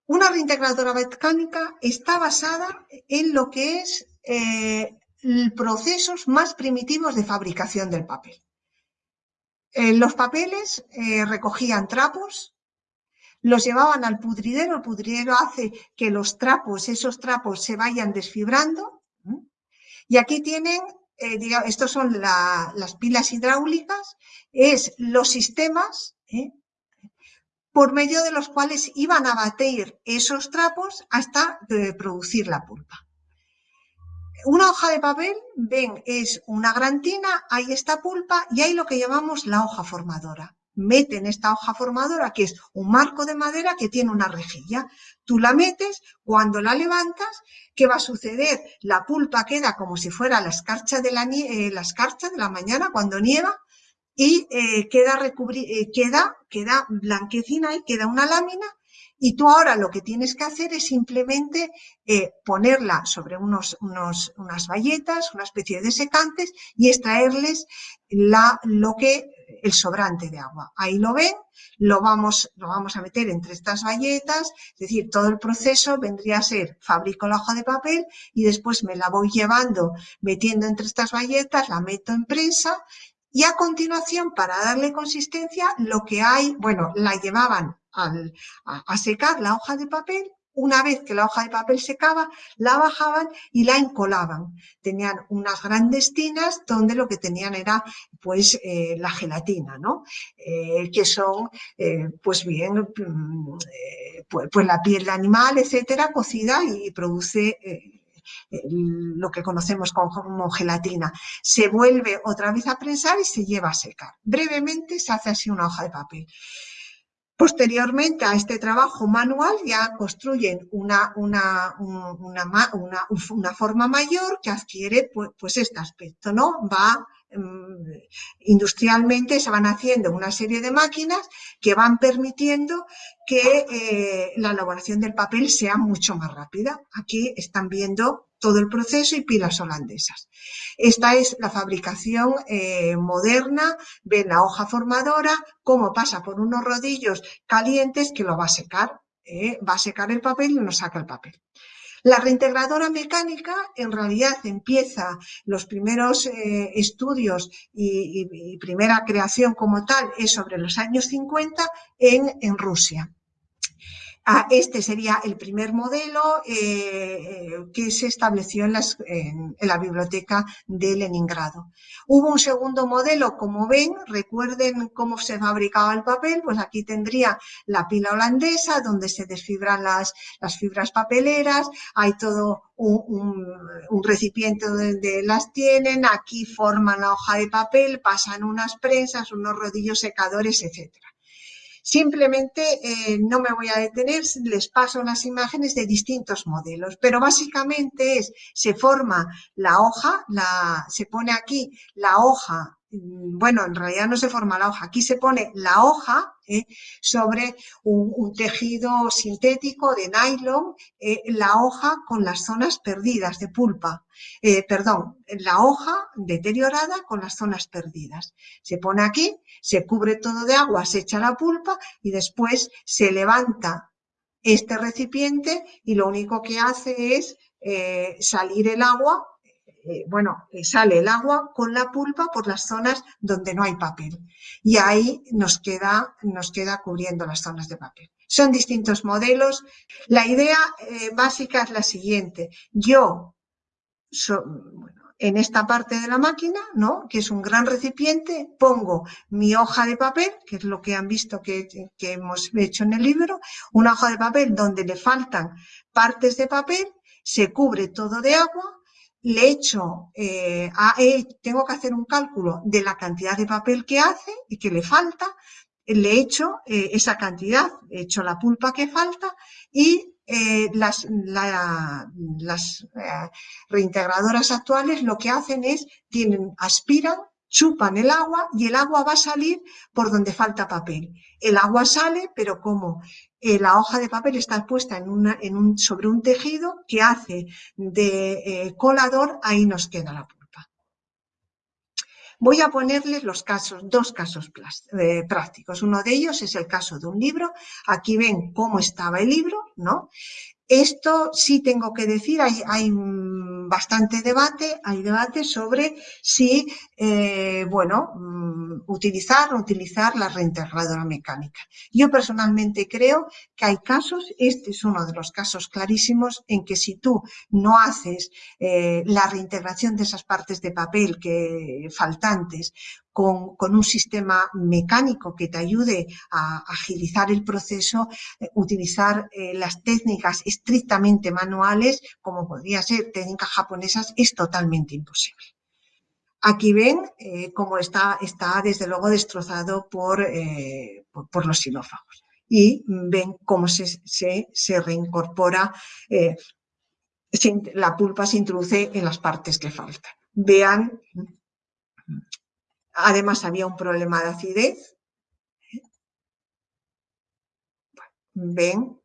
[SPEAKER 3] Una reintegradora mecánica está basada en lo que es eh, procesos más primitivos de fabricación del papel. Eh, los papeles eh, recogían trapos, los llevaban al pudridero, el pudridero hace que los trapos, esos trapos se vayan desfibrando. Y aquí tienen, digamos, estos son las pilas hidráulicas, es los sistemas por medio de los cuales iban a batir esos trapos hasta eh, producir la pulpa. Una hoja de papel, ven, es una gran tina, hay esta pulpa y hay lo que llamamos la hoja formadora. Meten esta hoja formadora, que es un marco de madera que tiene una rejilla. Tú la metes, cuando la levantas, ¿qué va a suceder? La pulpa queda como si fuera la escarcha de la, eh, la, escarcha de la mañana cuando nieva, y eh, queda, eh, queda, queda blanquecina y queda una lámina y tú ahora lo que tienes que hacer es simplemente eh, ponerla sobre unos, unos, unas bayetas, una especie de secantes y extraerles la, lo que, el sobrante de agua. Ahí lo ven, lo vamos, lo vamos a meter entre estas bayetas, es decir, todo el proceso vendría a ser, fabrico la hoja de papel y después me la voy llevando, metiendo entre estas bayetas, la meto en prensa y a continuación, para darle consistencia, lo que hay, bueno, la llevaban a, secar la hoja de papel, una vez que la hoja de papel secaba, la bajaban y la encolaban. Tenían unas grandes tinas donde lo que tenían era pues eh, la gelatina, ¿no? Eh, que son eh, pues bien mm, pues, pues, la piel de animal, etcétera, cocida y produce lo que conocemos como gelatina. Se vuelve otra vez a prensar y se lleva a secar. Brevemente se hace así una hoja de papel. Posteriormente a este trabajo manual ya construyen una, una, una, forma mayor que adquiere pues, pues, este aspecto, ¿no? Va mm, industrialmente se van haciendo una serie de máquinas que van permitiendo que eh, la elaboración del papel sea mucho más rápida. Aquí están viendo todo el proceso y pilas holandesas. Esta es la fabricación eh, moderna, ven la hoja formadora, cómo pasa por unos rodillos calientes que lo va a secar, eh, va a secar el papel y nos saca el papel. La reintegradora mecánica en realidad empieza los primeros estudios y, primera creación como tal es sobre los años 50 en Rusia. Ah, este sería el primer modelo eh, que se estableció en, la biblioteca de Leningrado. Hubo un segundo modelo, como ven, recuerden cómo se fabricaba el papel, pues aquí tendría la pila holandesa donde se desfibran las, fibras papeleras, hay todo un, recipiente donde las tienen, aquí forman la hoja de papel, pasan unas prensas, unos rodillos secadores, etcétera. Simplemente eh, no me voy a detener, les paso las imágenes de distintos modelos, pero básicamente es, se forma la hoja, la, se pone aquí la hoja bueno, en realidad no se forma la hoja, aquí se pone la hoja eh, sobre un, tejido sintético de nylon, eh, la hoja con las zonas perdidas de pulpa, eh, perdón, la hoja deteriorada con las zonas perdidas. Se pone aquí, se cubre todo de agua, se echa la pulpa y después se levanta este recipiente y lo único que hace es salir el agua eh, bueno, eh, sale el agua con la pulpa por las zonas donde no hay papel. Y ahí nos queda, nos queda cubriendo las zonas de papel. Son distintos modelos. La idea eh, básica es la siguiente. Yo, en esta parte de la máquina, ¿no? que es un gran recipiente, pongo mi hoja de papel, que es lo que han visto que, que hemos hecho en el libro, una hoja de papel donde le faltan partes de papel, se cubre todo de agua, le echo, eh, tengo que hacer un cálculo de la cantidad de papel que hace y que le falta, le echo eh, esa cantidad, echo la pulpa que falta y eh, las, las reintegradoras actuales lo que hacen es, tienen, aspiran chupan el agua y el agua va a salir por donde falta papel. El agua sale, pero como eh, la hoja de papel está puesta en una, en un, sobre un tejido que hace de eh, colador, ahí nos queda la pulpa. Voy a ponerles los casos, dos casos eh, prácticos. Uno de ellos es el caso de un libro. Aquí ven cómo estaba el libro, ¿no? Esto sí tengo que decir, hay, hay bastante debate, hay debate sobre si, eh, bueno, mm, utilizar o utilizar la reintegradora mecánica. Yo personalmente creo que hay casos, este es uno de los casos clarísimos, en que si tú no haces eh, la reintegración de esas partes de papel que faltantes con, un sistema mecánico que te ayude a agilizar el proceso, eh, utilizar eh, las técnicas estrictamente manuales, como podría ser técnicas japonesas, es totalmente imposible. Aquí ven eh, cómo está, está desde luego destrozado por, por, los sinófagos y ven cómo se, se, reincorpora, la pulpa se introduce en las partes que faltan. Vean Además había un problema de acidez. Ven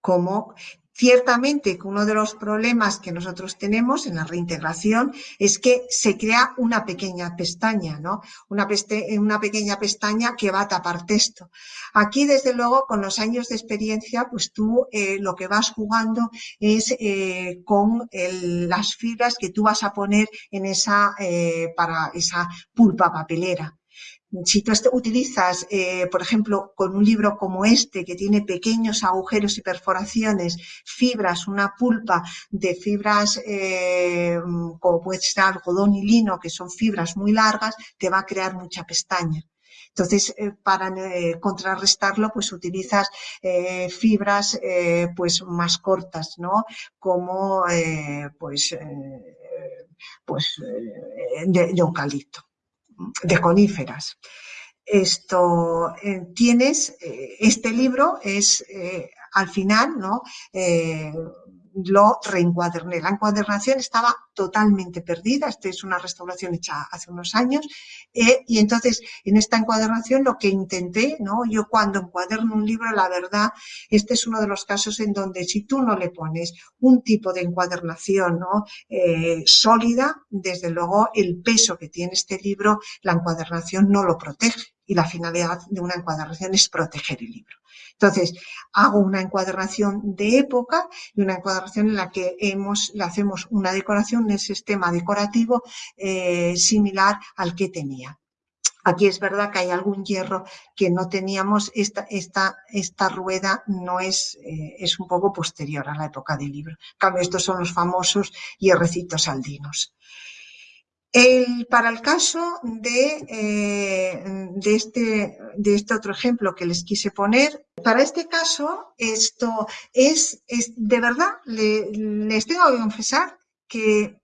[SPEAKER 3] cómo Ciertamente que uno de los problemas que nosotros tenemos en la reintegración es que se crea una pequeña pestaña, ¿no? Una, una pequeña pestaña que va a tapar texto. Aquí, desde luego, con los años de experiencia, pues tú eh, lo que vas jugando es eh, con las fibras que tú vas a poner en esa, eh, para esa pulpa papelera si tú utilizas, eh, por ejemplo, con un libro como este, que tiene pequeños agujeros y perforaciones, fibras, una pulpa de fibras eh, como puede ser algodón y lino, que son fibras muy largas, te va a crear mucha pestaña. Entonces, eh, para contrarrestarlo, pues utilizas fibras pues más cortas, ¿no? Como pues, pues de eucalipto de coníferas. esto eh, tienes, eh, este libro es al final, ¿no? Lo reencuaderné. La encuadernación estaba totalmente perdida, esta es una restauración hecha hace unos años, eh, y entonces en esta encuadernación lo que intenté, ¿no? yo cuando encuaderno un libro, la verdad, este es uno de los casos en donde si tú no le pones un tipo de encuadernación ¿no? Eh, sólida, desde luego el peso que tiene este libro, la encuadernación no lo protege y la finalidad de una encuadernación es proteger el libro. Entonces, hago una encuadernación de época y una encuadernación en la que le hacemos una decoración, un sistema decorativo eh, similar al que tenía. Aquí es verdad que hay algún hierro que no teníamos, esta, rueda no es, eh, es un poco posterior a la época del libro. En cambio, estos son los famosos hierrecitos aldinos para el caso de, eh, este, de este otro ejemplo que les quise poner, para este caso, esto es, es de verdad, les tengo que confesar que,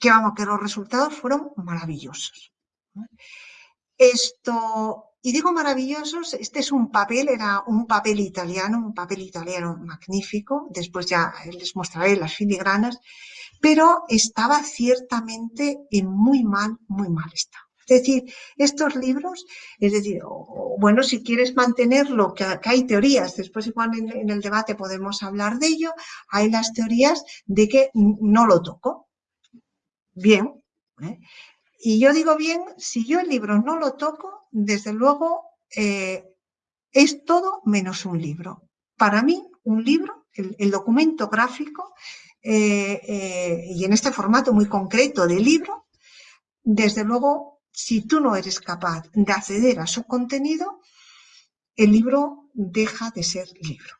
[SPEAKER 3] que, vamos, que los resultados fueron maravillosos. Esto, y digo maravillosos, este es un papel, era un papel italiano, un papel italiano magnífico, después ya les mostraré las filigranas, pero estaba ciertamente en muy mal, muy mal estado. Es decir, estos libros, es decir, bueno, si quieres mantenerlo, que, hay teorías, después igual en, el debate podemos hablar de ello, hay las teorías de que no lo toco. Bien. ¿eh? Y yo digo bien, si yo el libro no lo toco, desde luego eh, es todo menos un libro. Para mí, un libro, el documento gráfico, eh, eh, y en este formato muy concreto de libro, desde luego, si tú no eres capaz de acceder a su contenido, el libro deja de ser libro.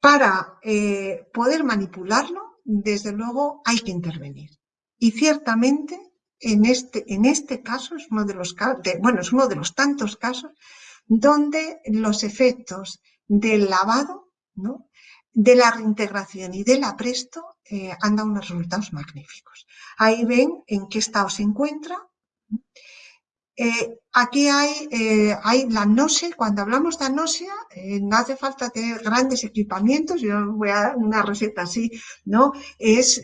[SPEAKER 3] Para eh, poder manipularlo, desde luego, hay que intervenir. Y ciertamente, en este, en este caso, es uno de los, bueno, es uno de los tantos casos donde los efectos del lavado ¿no? De la reintegración y del apresto eh, han unos resultados magníficos. Ahí ven en qué estado se encuentra. Eh, aquí hay, eh, hay la náusea, cuando hablamos de náusea, no hace falta tener grandes equipamientos, yo voy a dar una receta así, ¿no? Es,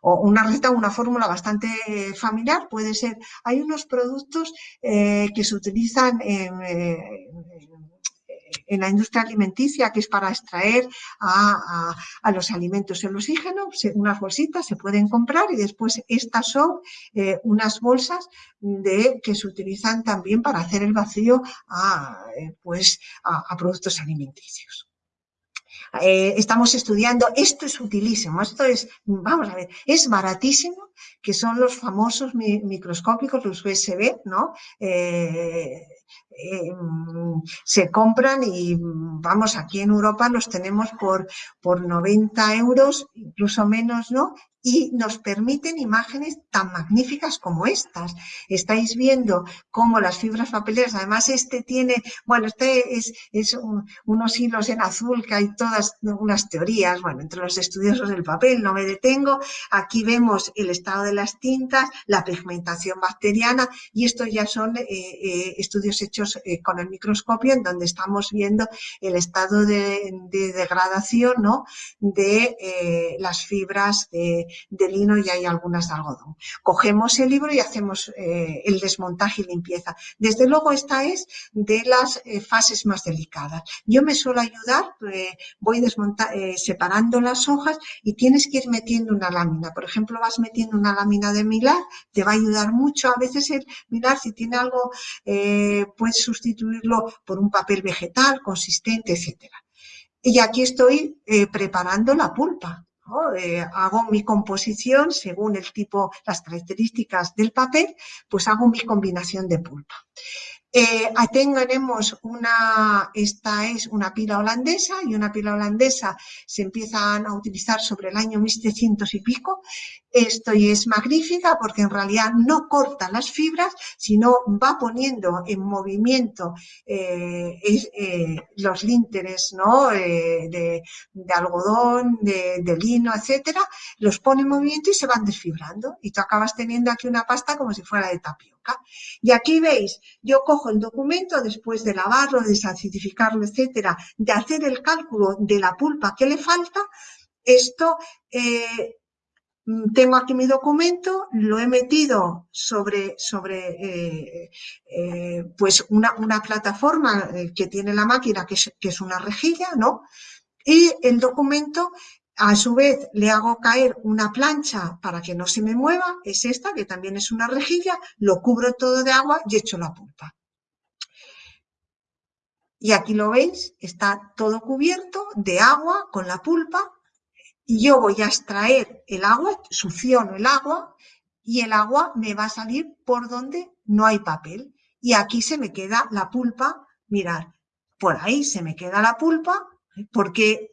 [SPEAKER 3] o una receta, una fórmula bastante familiar, puede ser, hay unos productos que se utilizan en en la industria alimenticia, que es para extraer a, los alimentos el oxígeno, unas bolsitas se pueden comprar y después estas son eh, unas bolsas de, que se utilizan también para hacer el vacío a, eh, pues, a, productos alimenticios. Eh, estamos estudiando, esto es utilísimo, esto es, vamos a ver, es baratísimo, que son los famosos microscópicos, los USB, ¿no? Se compran y vamos, aquí en Europa los tenemos por, por 90 euros, incluso menos, ¿no? y nos permiten imágenes tan magníficas como estas. Estáis viendo cómo las fibras papeleras, además este tiene, bueno, este es, es unos hilos en azul que hay todas unas teorías, bueno, entre los estudiosos del papel, no me detengo. Aquí vemos el estado de las tintas, la pigmentación bacteriana y estos ya son eh, eh, estudios hechos eh, con el microscopio en donde estamos viendo el estado de, degradación ¿no? de las fibras de, lino y hay algunas de algodón. Cogemos el libro y hacemos eh, el desmontaje y limpieza. Desde luego esta es de las eh, fases más delicadas. Yo me suelo ayudar, eh, voy separando las hojas y tienes que ir metiendo una lámina. Por ejemplo, vas metiendo una lámina de milar, te va a ayudar mucho. A veces el milar, si tiene algo, puedes sustituirlo por un papel vegetal consistente, etcétera. Y aquí estoy preparando la pulpa. Eh, hago mi composición según el tipo, las características del papel, pues hago mi combinación de pulpa. Eh, tenemos una, esta es una pila holandesa y una pila holandesa se empiezan a utilizar sobre el año 1700 y pico. Esto es magnífica porque en realidad no corta las fibras, sino va poniendo en movimiento eh, eh, los línteres ¿no? Eh, de, algodón, de, lino, etcétera, los pone en movimiento y se van desfibrando. Y tú acabas teniendo aquí una pasta como si fuera de tapioca. Y aquí veis, yo cojo el documento después de lavarlo, de desacidificarlo, etcétera, de hacer el cálculo de la pulpa que le falta, esto tengo aquí mi documento, lo he metido sobre, sobre eh, eh, pues una, plataforma eh, que tiene la máquina, que es, una rejilla, ¿no? Y el documento, a su vez, le hago caer una plancha para que no se me mueva, es esta, que también es una rejilla, lo cubro todo de agua y echo la pulpa. Y aquí lo veis, está todo cubierto de agua con la pulpa yo voy a extraer el agua, succiono el agua y el agua me va a salir por donde no hay papel. Y aquí se me queda la pulpa, mirad, por ahí se me queda la pulpa porque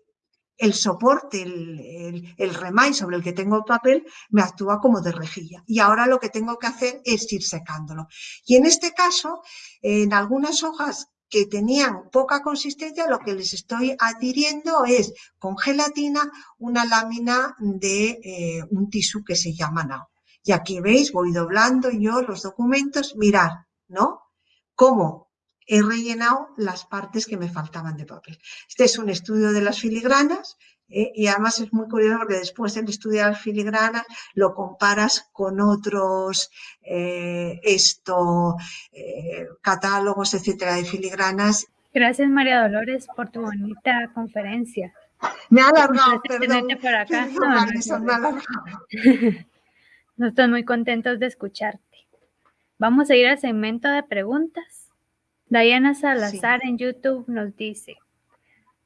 [SPEAKER 3] el soporte, el, el, sobre el que tengo el papel me actúa como de rejilla. Y ahora lo que tengo que hacer es ir secándolo. Y en este caso, en algunas hojas que tenían poca consistencia, lo que les estoy adhiriendo es con gelatina una lámina de eh, un tisú que se llama NAO. Y aquí veis, voy doblando yo los documentos, mirar, ¿no? Cómo he rellenado las partes que me faltaban de papel. Este es un estudio de las filigranas, ¿eh? y además es muy curioso porque después de estudiar filigranas lo comparas con otros eh, esto, eh, catálogos, etcétera, de filigranas.
[SPEAKER 2] Gracias María Dolores por tu bonita conferencia.
[SPEAKER 3] Me ha alargado, perdón.
[SPEAKER 2] Por acá. No, no, estoy muy contentos de escucharte. Vamos a ir al segmento de preguntas. Diana Salazar en YouTube nos dice,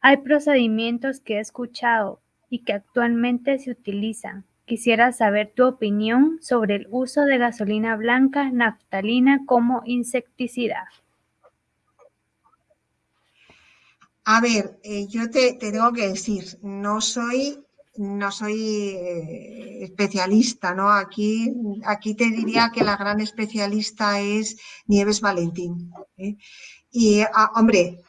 [SPEAKER 2] hay procedimientos que he escuchado y que actualmente se utilizan. Quisiera saber tu opinión sobre el uso de gasolina blanca naftalina como insecticida.
[SPEAKER 3] A ver, eh, yo te, tengo que decir, no soy, no soy eh, especialista, ¿no? Aquí, aquí te diría que la gran especialista es Nieves Valentín. ¿eh? Y, ah, hombre,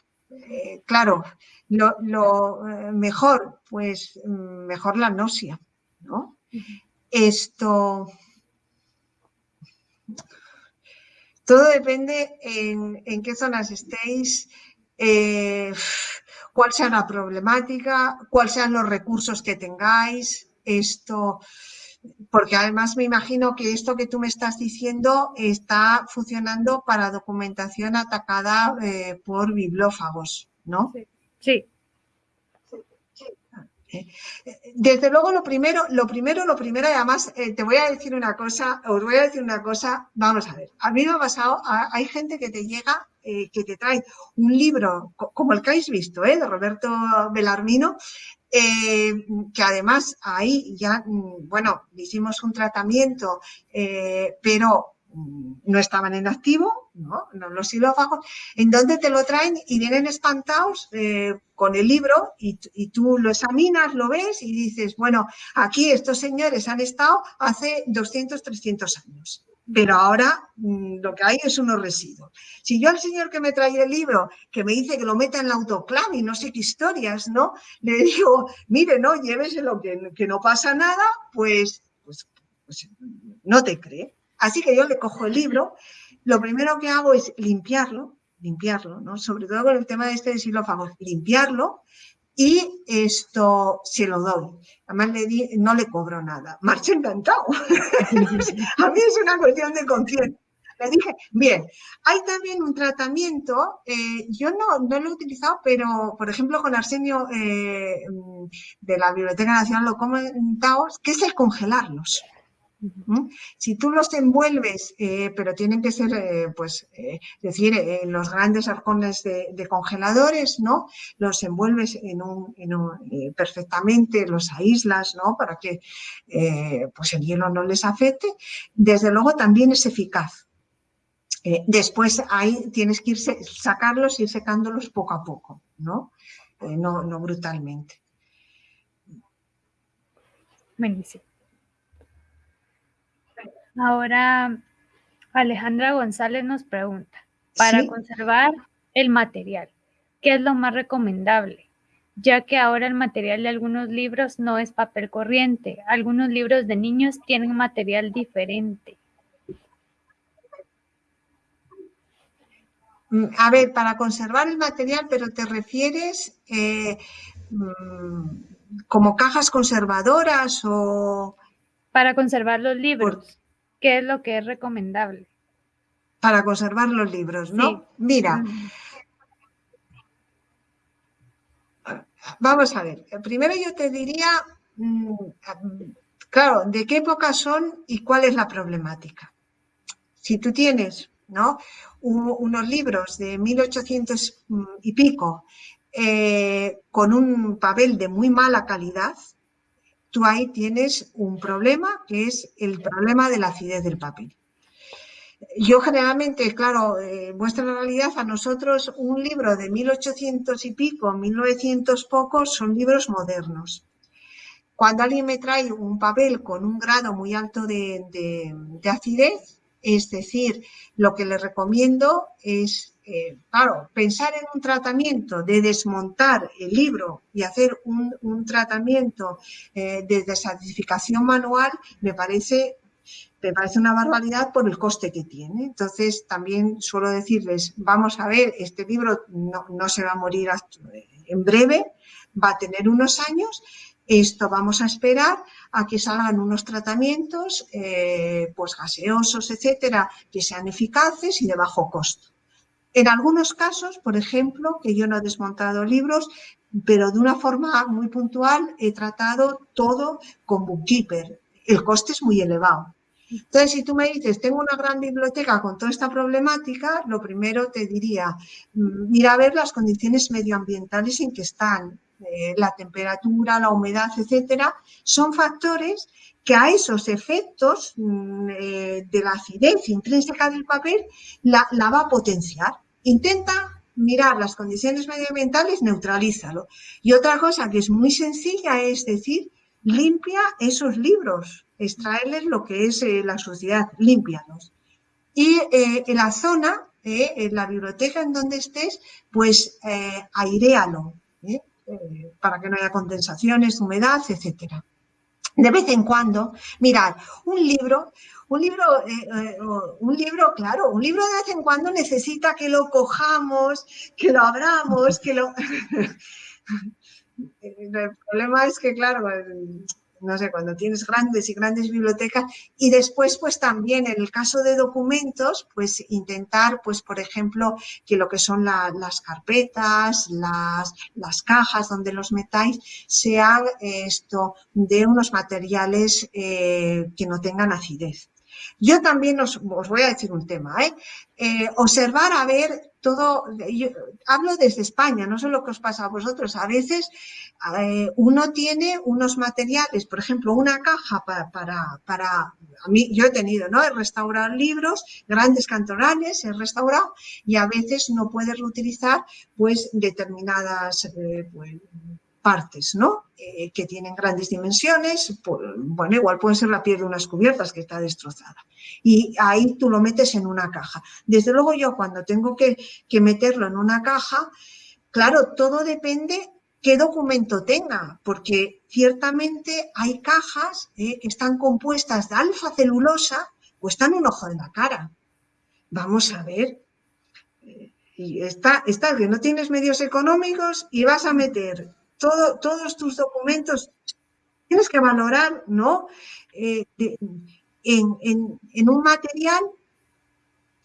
[SPEAKER 3] claro, lo, eh, mejor, pues mm, mejor la náusea, ¿no? Esto... Todo depende en, qué zonas estéis, eh, cuál sea la problemática, cuáles sean los recursos que tengáis, esto, porque además me imagino que esto que tú me estás diciendo está funcionando para documentación atacada eh, por bibliófagos, ¿no?
[SPEAKER 2] Sí.
[SPEAKER 3] Desde luego lo primero, lo primero, lo primero, además eh, te voy a decir una cosa, os voy a decir una cosa, vamos a ver, a mí me ha pasado, hay gente que te llega, eh, que te trae un libro, como el que habéis visto, eh, de Roberto Belarmino, que además ahí ya, mm, bueno, hicimos un tratamiento, pero no estaban en activo, ¿no? los xilófagos, en donde te lo traen y vienen espantados eh, con el libro y, tú lo examinas, lo ves y dices, bueno, aquí estos señores han estado hace 200, 300 años, pero ahora mm, lo que hay es unos residuos. Si yo al señor que me trae el libro, que me dice que lo meta en la autoclave y no sé qué historias, ¿no? Le digo, mire, no, lléveselo, que, que no pasa nada, pues, pues, pues no te cree. Así que yo le cojo el libro, lo primero que hago es limpiarlo, limpiarlo, ¿no? Sobre todo con el tema de este xilófago, limpiarlo y esto se lo doy. Además le di, no le cobro nada. Marcha encantado. A mí es una cuestión de conciencia. Le dije, bien, hay también un tratamiento, eh, yo no, no, lo he utilizado, pero por ejemplo con Arsenio eh, de la Biblioteca Nacional lo comentado, que es el congelarlos. Si tú los envuelves, eh, pero tienen que ser, eh, pues, eh, decir, en los grandes arcones de, congeladores, ¿no? Los envuelves en un, perfectamente, los aíslas, ¿no? Para que, pues, el hielo no les afecte. Desde luego también es eficaz. después ahí tienes que ir sacarlos y ir secándolos poco a poco, ¿no? no, no brutalmente.
[SPEAKER 2] Buenísimo. Ahora, Alejandra González nos pregunta, para conservar el material, ¿qué es lo más recomendable? Ya que ahora el material de algunos libros no es papel corriente, algunos libros de niños tienen material diferente.
[SPEAKER 3] Mm, a ver, para conservar el material, pero te refieres eh, mm, como cajas conservadoras o...
[SPEAKER 2] Para conservar los libros, ¿qué es lo que es recomendable?
[SPEAKER 3] Para conservar los libros, ¿no? Mira, vamos a ver, primero yo te diría, mm, claro, ¿de qué época son y cuál es la problemática? Si tú tienes ¿no? unos libros de 1800 mm, y pico eh, con un papel de muy mala calidad, tú ahí tienes un problema que es el problema de la acidez del papel. Yo generalmente, claro, eh, muestra realidad, a nosotros un libro de 1800 y pico, 1900 pocos, son libros modernos. Cuando alguien me trae un papel con un grado muy alto de acidez, es decir, lo que le recomiendo es, eh, claro, pensar en un tratamiento de desmontar el libro y hacer un, tratamiento eh, de desacidificación manual me parece, me parece una barbaridad por el coste que tiene. Entonces, también suelo decirles, vamos a ver, este libro no, no se va a morir en breve, va a tener unos años, esto vamos a esperar a que salgan unos tratamientos eh, pues gaseosos, etcétera, que sean eficaces y de bajo costo. En algunos casos, por ejemplo, que yo no he desmontado libros, pero de una forma muy puntual he tratado todo con Bookkeeper. El coste es muy elevado. Entonces, si tú me dices, tengo una gran biblioteca con toda esta problemática, lo primero te diría, mm, mira a ver las condiciones medioambientales en que están, eh, la temperatura, la humedad, etcétera, son factores que a esos efectos mm, eh, de la acidez intrínseca del papel la, va a potenciar. Intenta mirar las condiciones medioambientales, neutralízalo. Y otra cosa que es muy sencilla es decir, limpia esos libros, extraerles lo que es eh, la suciedad, límpialos. Y en la zona, en la biblioteca en donde estés, pues airealo. Eh, para que no haya condensaciones, humedad, etcétera. De vez en cuando, mirad, un libro, un libro, eh, eh, un libro, claro, un libro de vez en cuando necesita que lo cojamos, que lo abramos, que lo... El problema es que, claro, no sé, cuando tienes grandes y grandes bibliotecas y después pues también en el caso de documentos pues intentar pues por ejemplo que lo que son las carpetas, las, las, cajas donde los metáis sean esto de unos materiales eh, que no tengan acidez. Yo también os, voy a decir un tema, ¿eh? ¿eh? observar a ver todo, yo hablo desde España, no sé lo que os pasa a vosotros, a veces eh, uno tiene unos materiales, por ejemplo, una caja para, para, a mí, yo he tenido, ¿no? He restaurado libros, grandes cantonales, he restaurado y a veces no puedes reutilizar pues determinadas, eh, pues, partes, ¿no? Eh, que tienen grandes dimensiones, bueno, igual puede ser la piel de unas cubiertas que está destrozada. Y ahí tú lo metes en una caja. Desde luego yo cuando tengo que, meterlo en una caja, claro, todo depende qué documento tenga, porque ciertamente hay cajas eh, que están compuestas de alfa celulosa, están un ojo de la cara. Vamos a ver, eh, y está, está que no tienes medios económicos y vas a meter todos tus documentos, tienes que valorar, ¿no? Eh, en, un material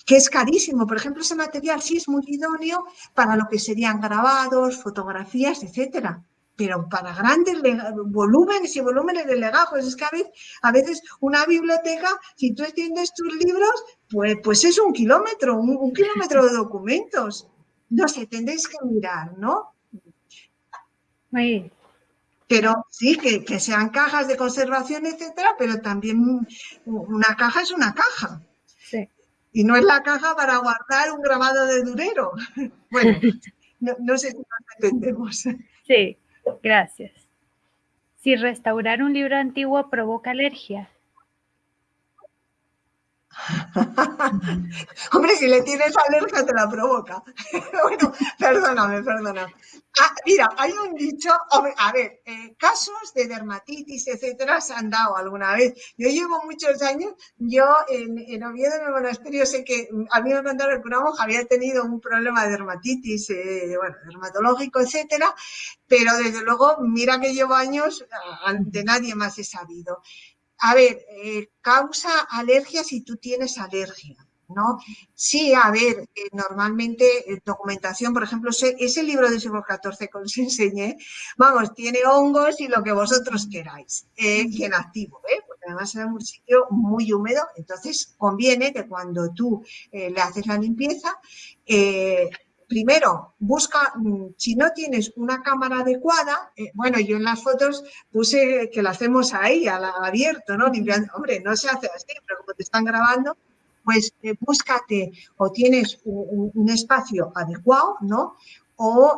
[SPEAKER 3] que es carísimo. Por ejemplo, ese material sí es muy idóneo para lo que serían grabados, fotografías, etcétera. Pero para grandes volúmenes y volúmenes de legajos, es que a veces, una biblioteca, si tú extiendes tus libros, pues, pues es un kilómetro, un, un kilómetro de documentos. No sé, tendréis que mirar, ¿no? Pero sí, que, sean cajas de conservación, etcétera, pero también una caja es una caja. Sí. Y no es la caja para guardar un grabado de durero. Bueno, no, sé si nos entendemos.
[SPEAKER 2] Sí, gracias. Si restaurar un libro antiguo provoca alergia.
[SPEAKER 3] Hombre, si le tienes alergia te la provoca. bueno, perdóname, perdóname. Ah, mira, hay un dicho, a ver, eh, casos de dermatitis, etcétera, se han dado alguna vez. Yo llevo muchos años, yo en, en Oviedo, en el monasterio, sé que a mí me contaron que una monja había tenido un problema de dermatitis, eh, bueno, dermatológico, etcétera, pero desde luego, mira que llevo años, ante nadie más he sabido. A ver, eh, causa alergia si tú tienes alergia. ¿no? Sí, a ver, eh, normalmente eh, documentación, por ejemplo, ese, libro de siglo XIV que os enseñé, vamos, tiene hongos y lo que vosotros queráis, eh, y en activo, porque además es un sitio muy húmedo, entonces conviene que cuando tú le haces la limpieza, primero, busca, mm, si no tienes una cámara adecuada, bueno, yo en las fotos puse que la hacemos ahí, al abierto, ¿no? Limpiando, hombre, no se hace así, pero como te están grabando, pues eh, búscate o tienes un, espacio adecuado, ¿no?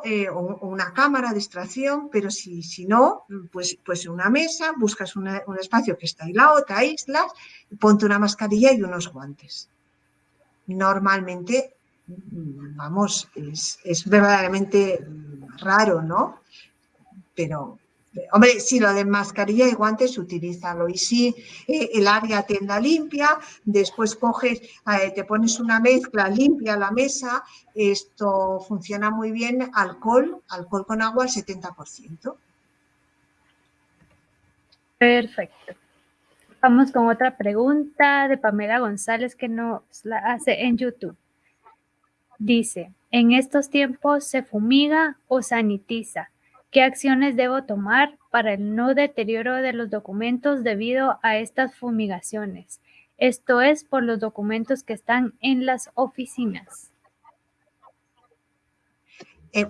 [SPEAKER 3] Eh, o, una cámara de extracción, pero si, si no, pues, pues una mesa, buscas un espacio que está aislado, te aíslas, ponte una mascarilla y unos guantes. Normalmente, vamos, es, verdaderamente raro, ¿no? Pero, Hombre, si lo de mascarilla y guantes, utilízalo. Y si eh, el área tienda limpia, después coges, eh, te pones una mezcla, limpia la mesa, esto funciona muy bien, alcohol, alcohol con agua al 70%.
[SPEAKER 2] Perfecto. Vamos con otra pregunta de Pamela González que nos la hace en YouTube. Dice, ¿en estos tiempos se fumiga o sanitiza? ¿Qué acciones debo tomar para el no deterioro de los documentos debido a estas fumigaciones? Esto es por los documentos que están en las oficinas.
[SPEAKER 3] Eh,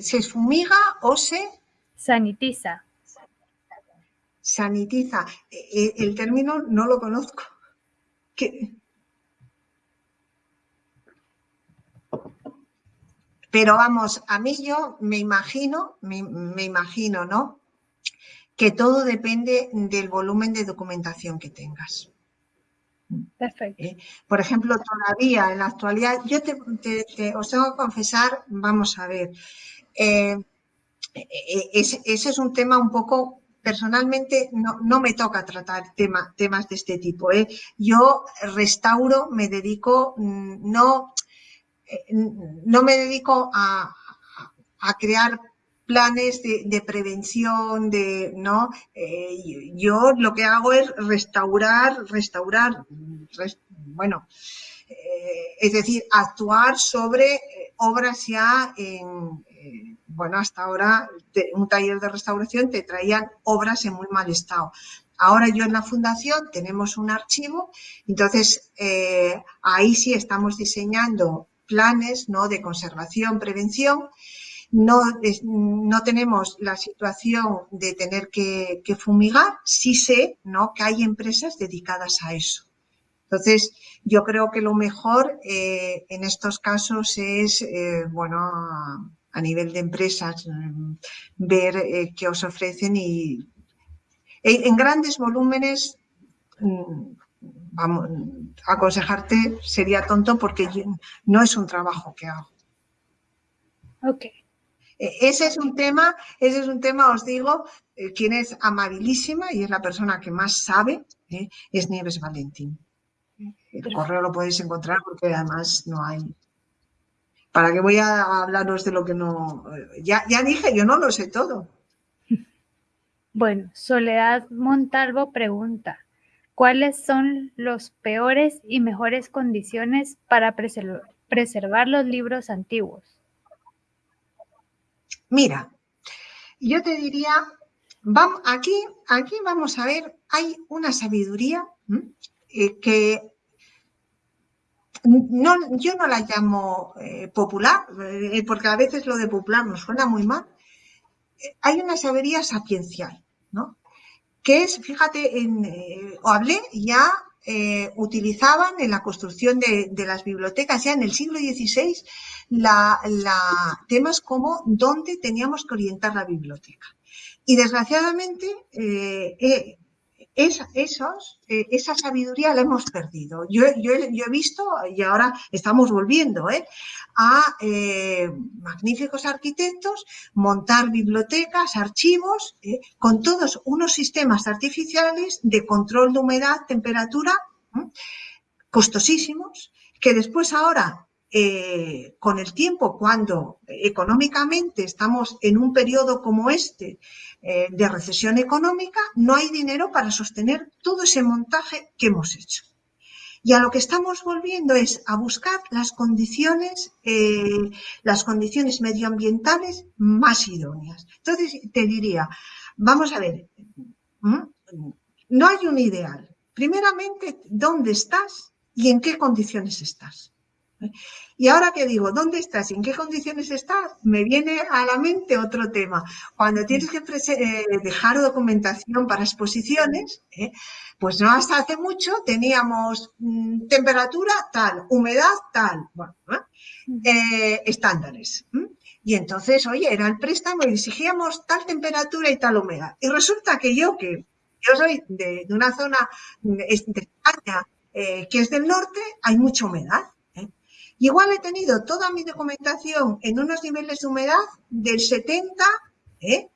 [SPEAKER 3] ¿Se fumiga o se?
[SPEAKER 2] Sanitiza.
[SPEAKER 3] Sanitiza. Eh, el término no lo conozco. ¿Qué? Pero vamos, a mí yo me imagino, me, imagino, ¿no? Que todo depende del volumen de documentación que tengas.
[SPEAKER 2] Perfecto.
[SPEAKER 3] ¿Eh? Por ejemplo, todavía en la actualidad, yo te, os tengo que confesar, vamos a ver, eh, eh, ese, es un tema un poco, personalmente no, me toca tratar temas de este tipo. Yo restauro, me dedico, mm, no no me dedico a, crear planes de, prevención, de, ¿no? Eh, yo lo que hago es restaurar, restaurar, bueno, eh, es decir, actuar sobre obras ya en, bueno, hasta ahora un taller de restauración te traían obras en muy mal estado. Ahora yo en la fundación tenemos un archivo, entonces ahí sí estamos diseñando planes de conservación, prevención. No, no tenemos la situación de tener que, fumigar, sí sé ¿no? que hay empresas dedicadas a eso. Entonces, yo creo que lo mejor eh, en estos casos es, eh, bueno, a, nivel de empresas, mm, ver eh, qué os ofrecen y en grandes volúmenes mm, vamos, aconsejarte sería tonto porque no es un trabajo que hago.
[SPEAKER 2] Ok.
[SPEAKER 3] E, ese es un tema, ese es un tema, os digo, eh, quien es amabilísima y es la persona que más sabe, ¿eh? es Nieves Valentín. El correo lo podéis encontrar porque además no hay. ¿Para qué voy a hablaros de lo que no... Ya, ya dije, yo no lo sé todo.
[SPEAKER 2] Bueno, Soledad Montalvo pregunta, ¿Cuáles son los peores y mejores condiciones para preservar los libros antiguos?
[SPEAKER 3] Mira, yo te diría, vamos, aquí, aquí vamos a ver, hay una sabiduría eh, que no, yo no la llamo eh, popular, eh, porque a veces lo de popular nos suena muy mal. hay una sabiduría sapiencial, ¿no? Que es, fíjate, en, eh, hablé, ya eh, utilizaban en la construcción de, las bibliotecas, ya en el siglo XVI, la, temas como dónde teníamos que orientar la biblioteca. Y desgraciadamente, eh, esos, eh, esa sabiduría la hemos perdido. Yo, he visto, y ahora estamos volviendo, ¿eh? a eh, magníficos arquitectos montar bibliotecas, archivos, con todos unos sistemas artificiales de control de humedad, temperatura, costosísimos, que después ahora eh, con el tiempo, cuando económicamente estamos en un periodo como este eh, de recesión económica, no hay dinero para sostener todo ese montaje que hemos hecho. Y a lo que estamos volviendo es a buscar las condiciones, eh, las condiciones medioambientales más idóneas. Entonces, te diría, vamos a ver, no hay un ideal. Primeramente, ¿dónde estás y en qué condiciones estás? Y ahora que digo, ¿dónde estás? ¿En qué condiciones estás? Me viene a la mente otro tema. Cuando tienes que eh, dejar documentación para exposiciones, ¿eh? pues no hasta hace mucho teníamos mm, temperatura tal, humedad tal, bueno, eh, estándares. Y entonces, oye, era el préstamo y exigíamos tal temperatura y tal humedad. Y resulta que yo, que yo soy de, una zona mm, de España que es del norte, hay mucha humedad. Igual he tenido toda mi documentación en unos niveles de humedad del 70%. ¿eh?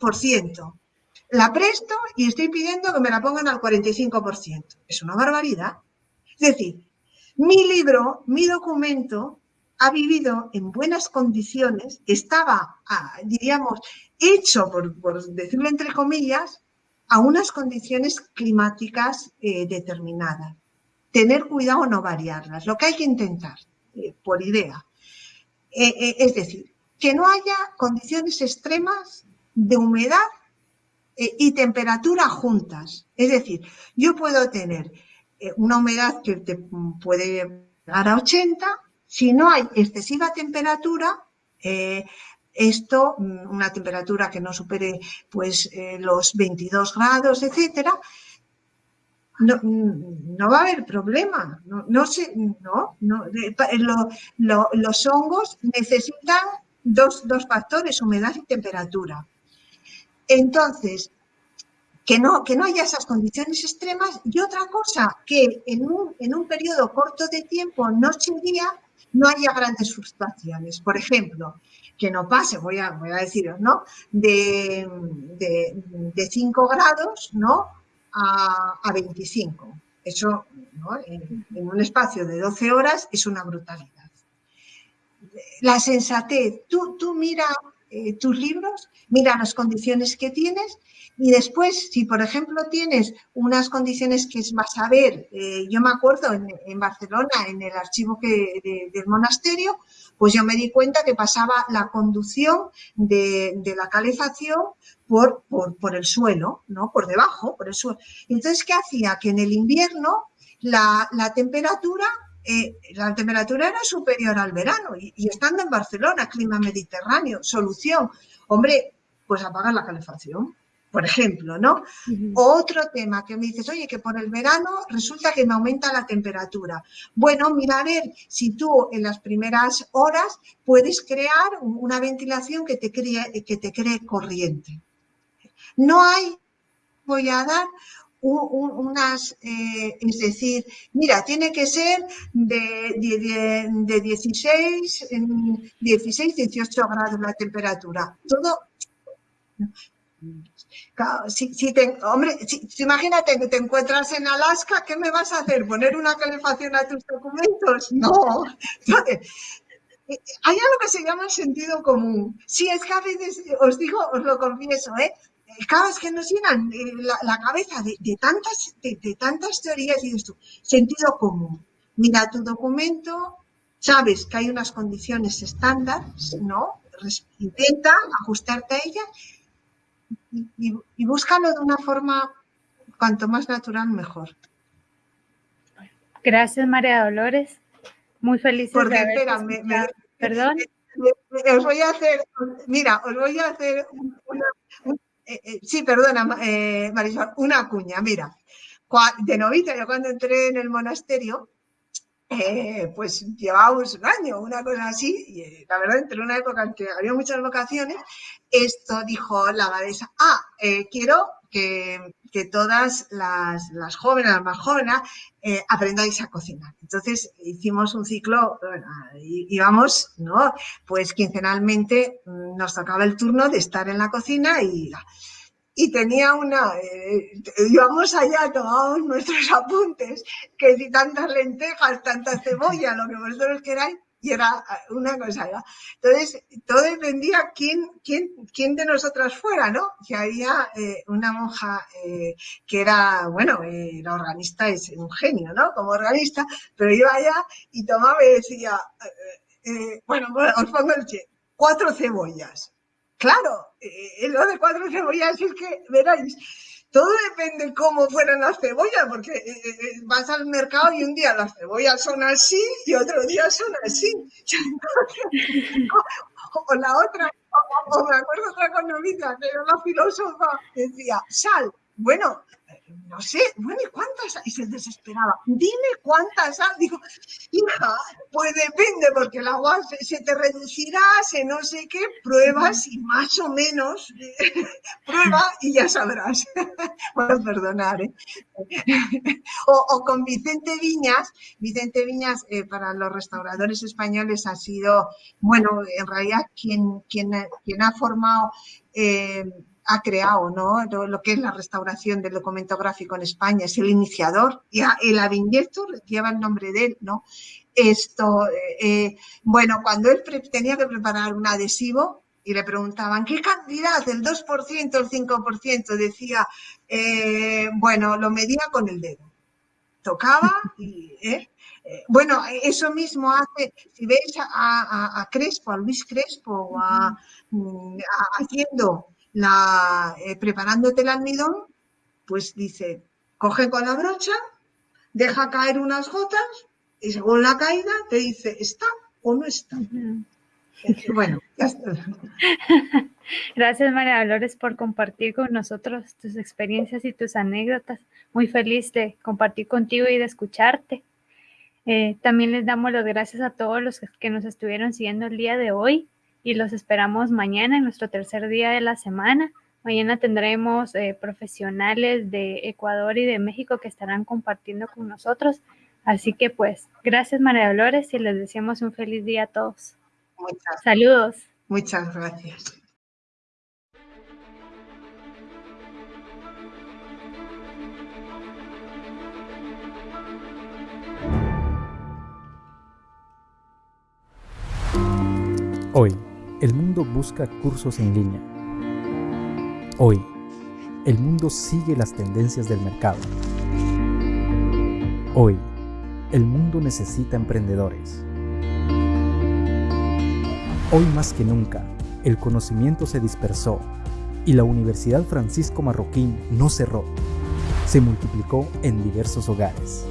[SPEAKER 3] La presto y estoy pidiendo que me la pongan al 45%. Es una barbaridad. Es decir, mi libro, mi documento, ha vivido en buenas condiciones, estaba, ah, diríamos, hecho, por, decirlo entre comillas, a unas condiciones climáticas eh, determinadas. Tener cuidado no variarlas, lo que hay que intentar eh, por idea. Eh, eh, es decir, que no haya condiciones extremas de humedad y temperatura juntas. Es decir, yo puedo tener una humedad que te puede llegar a 80, si no hay excesiva temperatura, esto, mm, una temperatura que no supere pues los 22 grados, etcétera, no, no va a haber problema. No, no, no, los hongos necesitan dos, factores, humedad y temperatura. Entonces, que no, que no haya esas condiciones extremas y otra cosa, que en un, en un periodo corto de tiempo, noche y día, no haya grandes fluctuaciones. Por ejemplo, que no pase, voy a, voy a deciros, ¿no? De, de, de 5 grados, ¿no? A, 25. Eso en, un espacio de 12 horas es una brutalidad. La sensatez, tú, tú mira eh, tus libros, mira las condiciones que tienes y después, si por ejemplo tienes unas condiciones que es más a ver, eh, yo me acuerdo en, Barcelona, en el archivo que, del monasterio, pues yo me di cuenta que pasaba la conducción de la calefacción por, por, el suelo, ¿no? Por debajo, por el suelo. Entonces, ¿qué hacía? Que en el invierno la, temperatura eh, la temperatura era superior al verano y, estando en Barcelona, clima mediterráneo, solución, hombre, pues apagar la calefacción, por ejemplo, ¿no? Otro tema que me dices, oye, que por el verano resulta que me aumenta la temperatura. Bueno, mira a ver si tú en las primeras horas puedes crear una ventilación que te cree, que te cree corriente. No hay, voy a dar unas, eh, es decir, mira, tiene que ser de, de, 16, 16, 18 grados la temperatura. Todo, si, si te, hombre, imagínate que te encuentras en Alaska, ¿qué me vas a hacer? ¿Poner una calefacción a tus documentos? No. Hay algo que se llama sentido común. Sí, es que a veces, os digo, os lo confieso, ¿eh? Cada vez que nos llenan eh, la, cabeza de, tantas, de, tantas teorías y esto, sentido común. Mira tu documento, sabes que hay unas condiciones estándar, ¿no? Intenta ajustarte a ellas y, búscalo de una forma cuanto más natural, mejor.
[SPEAKER 2] Gracias, María Dolores. Muy feliz
[SPEAKER 3] Porque, espera,
[SPEAKER 2] Perdón.
[SPEAKER 3] os voy a hacer, mira, os voy a hacer una, eh, eh, sí, perdona, eh, Marisol, una cuña, mira. De novita, yo cuando entré en el monasterio, pues llevábamos un año, una cosa así, y la verdad, entre una época en que había muchas vocaciones, esto dijo la abadesa, ah, quiero que, que todas las, las, jóvenes, las más jóvenes, eh, aprendáis a cocinar. Entonces hicimos un ciclo, íbamos, ¿no? Pues quincenalmente mm, nos tocaba el turno de estar en la cocina y, y tenía una, eh, íbamos allá, tomábamos nuestros apuntes, que si tantas lentejas, tanta cebolla, lo que vosotros queráis, y era eh, una cosa. Entonces, todo dependía quién, quién, quién de nosotras fuera, ¿no? Que había eh, una monja eh, que era, bueno, era organista, es un genio, ¿no? Como organista, pero iba allá y tomaba y decía, bueno, os pongo el che, cuatro cebollas. Claro, lo de cuatro cebollas es que, veráis, todo depende cómo fueran las cebollas, porque eh, eh, eh, vas al mercado y un día las cebollas son así y otro día son así. o, la otra, o, me acuerdo otra economista, que era la filósofa, decía, sal, bueno, no sé, bueno, ¿y cuántas? Y se desesperaba. Dime cuántas hay. Digo, hija, pues depende, porque el agua se, te reducirá, se no sé qué, pruebas y más o menos, prueba y ya sabrás. bueno, perdonar, ¿eh? o, con Vicente Viñas, Vicente Viñas eh, para los restauradores españoles ha sido, bueno, en realidad quien, quien, quien ha formado... Eh, ha creado ¿no? lo, que es la restauración del documento gráfico en España, es el iniciador, y el Aviñeto lleva el nombre de él, ¿no? Esto, eh, eh, bueno, cuando él tenía que preparar un adhesivo y le preguntaban, ¿qué cantidad? ¿El 2%, el 5%? Decía, eh, bueno, lo medía con el dedo. Tocaba y, bueno, eso mismo hace, si veis a, Crespo, a Luis Crespo, a, mm, haciendo la, eh, preparándote el almidón, pues dice, coge con la brocha, deja caer unas gotas y según la caída te dice, ¿está o no está? Bueno, ya está.
[SPEAKER 2] Gracias María Dolores por compartir con nosotros tus experiencias y tus anécdotas. Muy feliz de compartir contigo y de escucharte. Eh, también les damos las gracias a todos los que nos estuvieron siguiendo el día de hoy y los esperamos mañana en nuestro tercer día de la semana. Mañana tendremos eh, profesionales de Ecuador y de México que estarán compartiendo con nosotros. Así que pues, gracias María Dolores y les deseamos un feliz día a todos. Muchas, Saludos.
[SPEAKER 3] Muchas gracias.
[SPEAKER 4] Hoy el mundo busca cursos en línea. Hoy, el mundo sigue las tendencias del mercado. Hoy, el mundo necesita emprendedores. Hoy más que nunca, el conocimiento se dispersó y la Universidad Francisco Marroquín no cerró, se multiplicó en diversos hogares.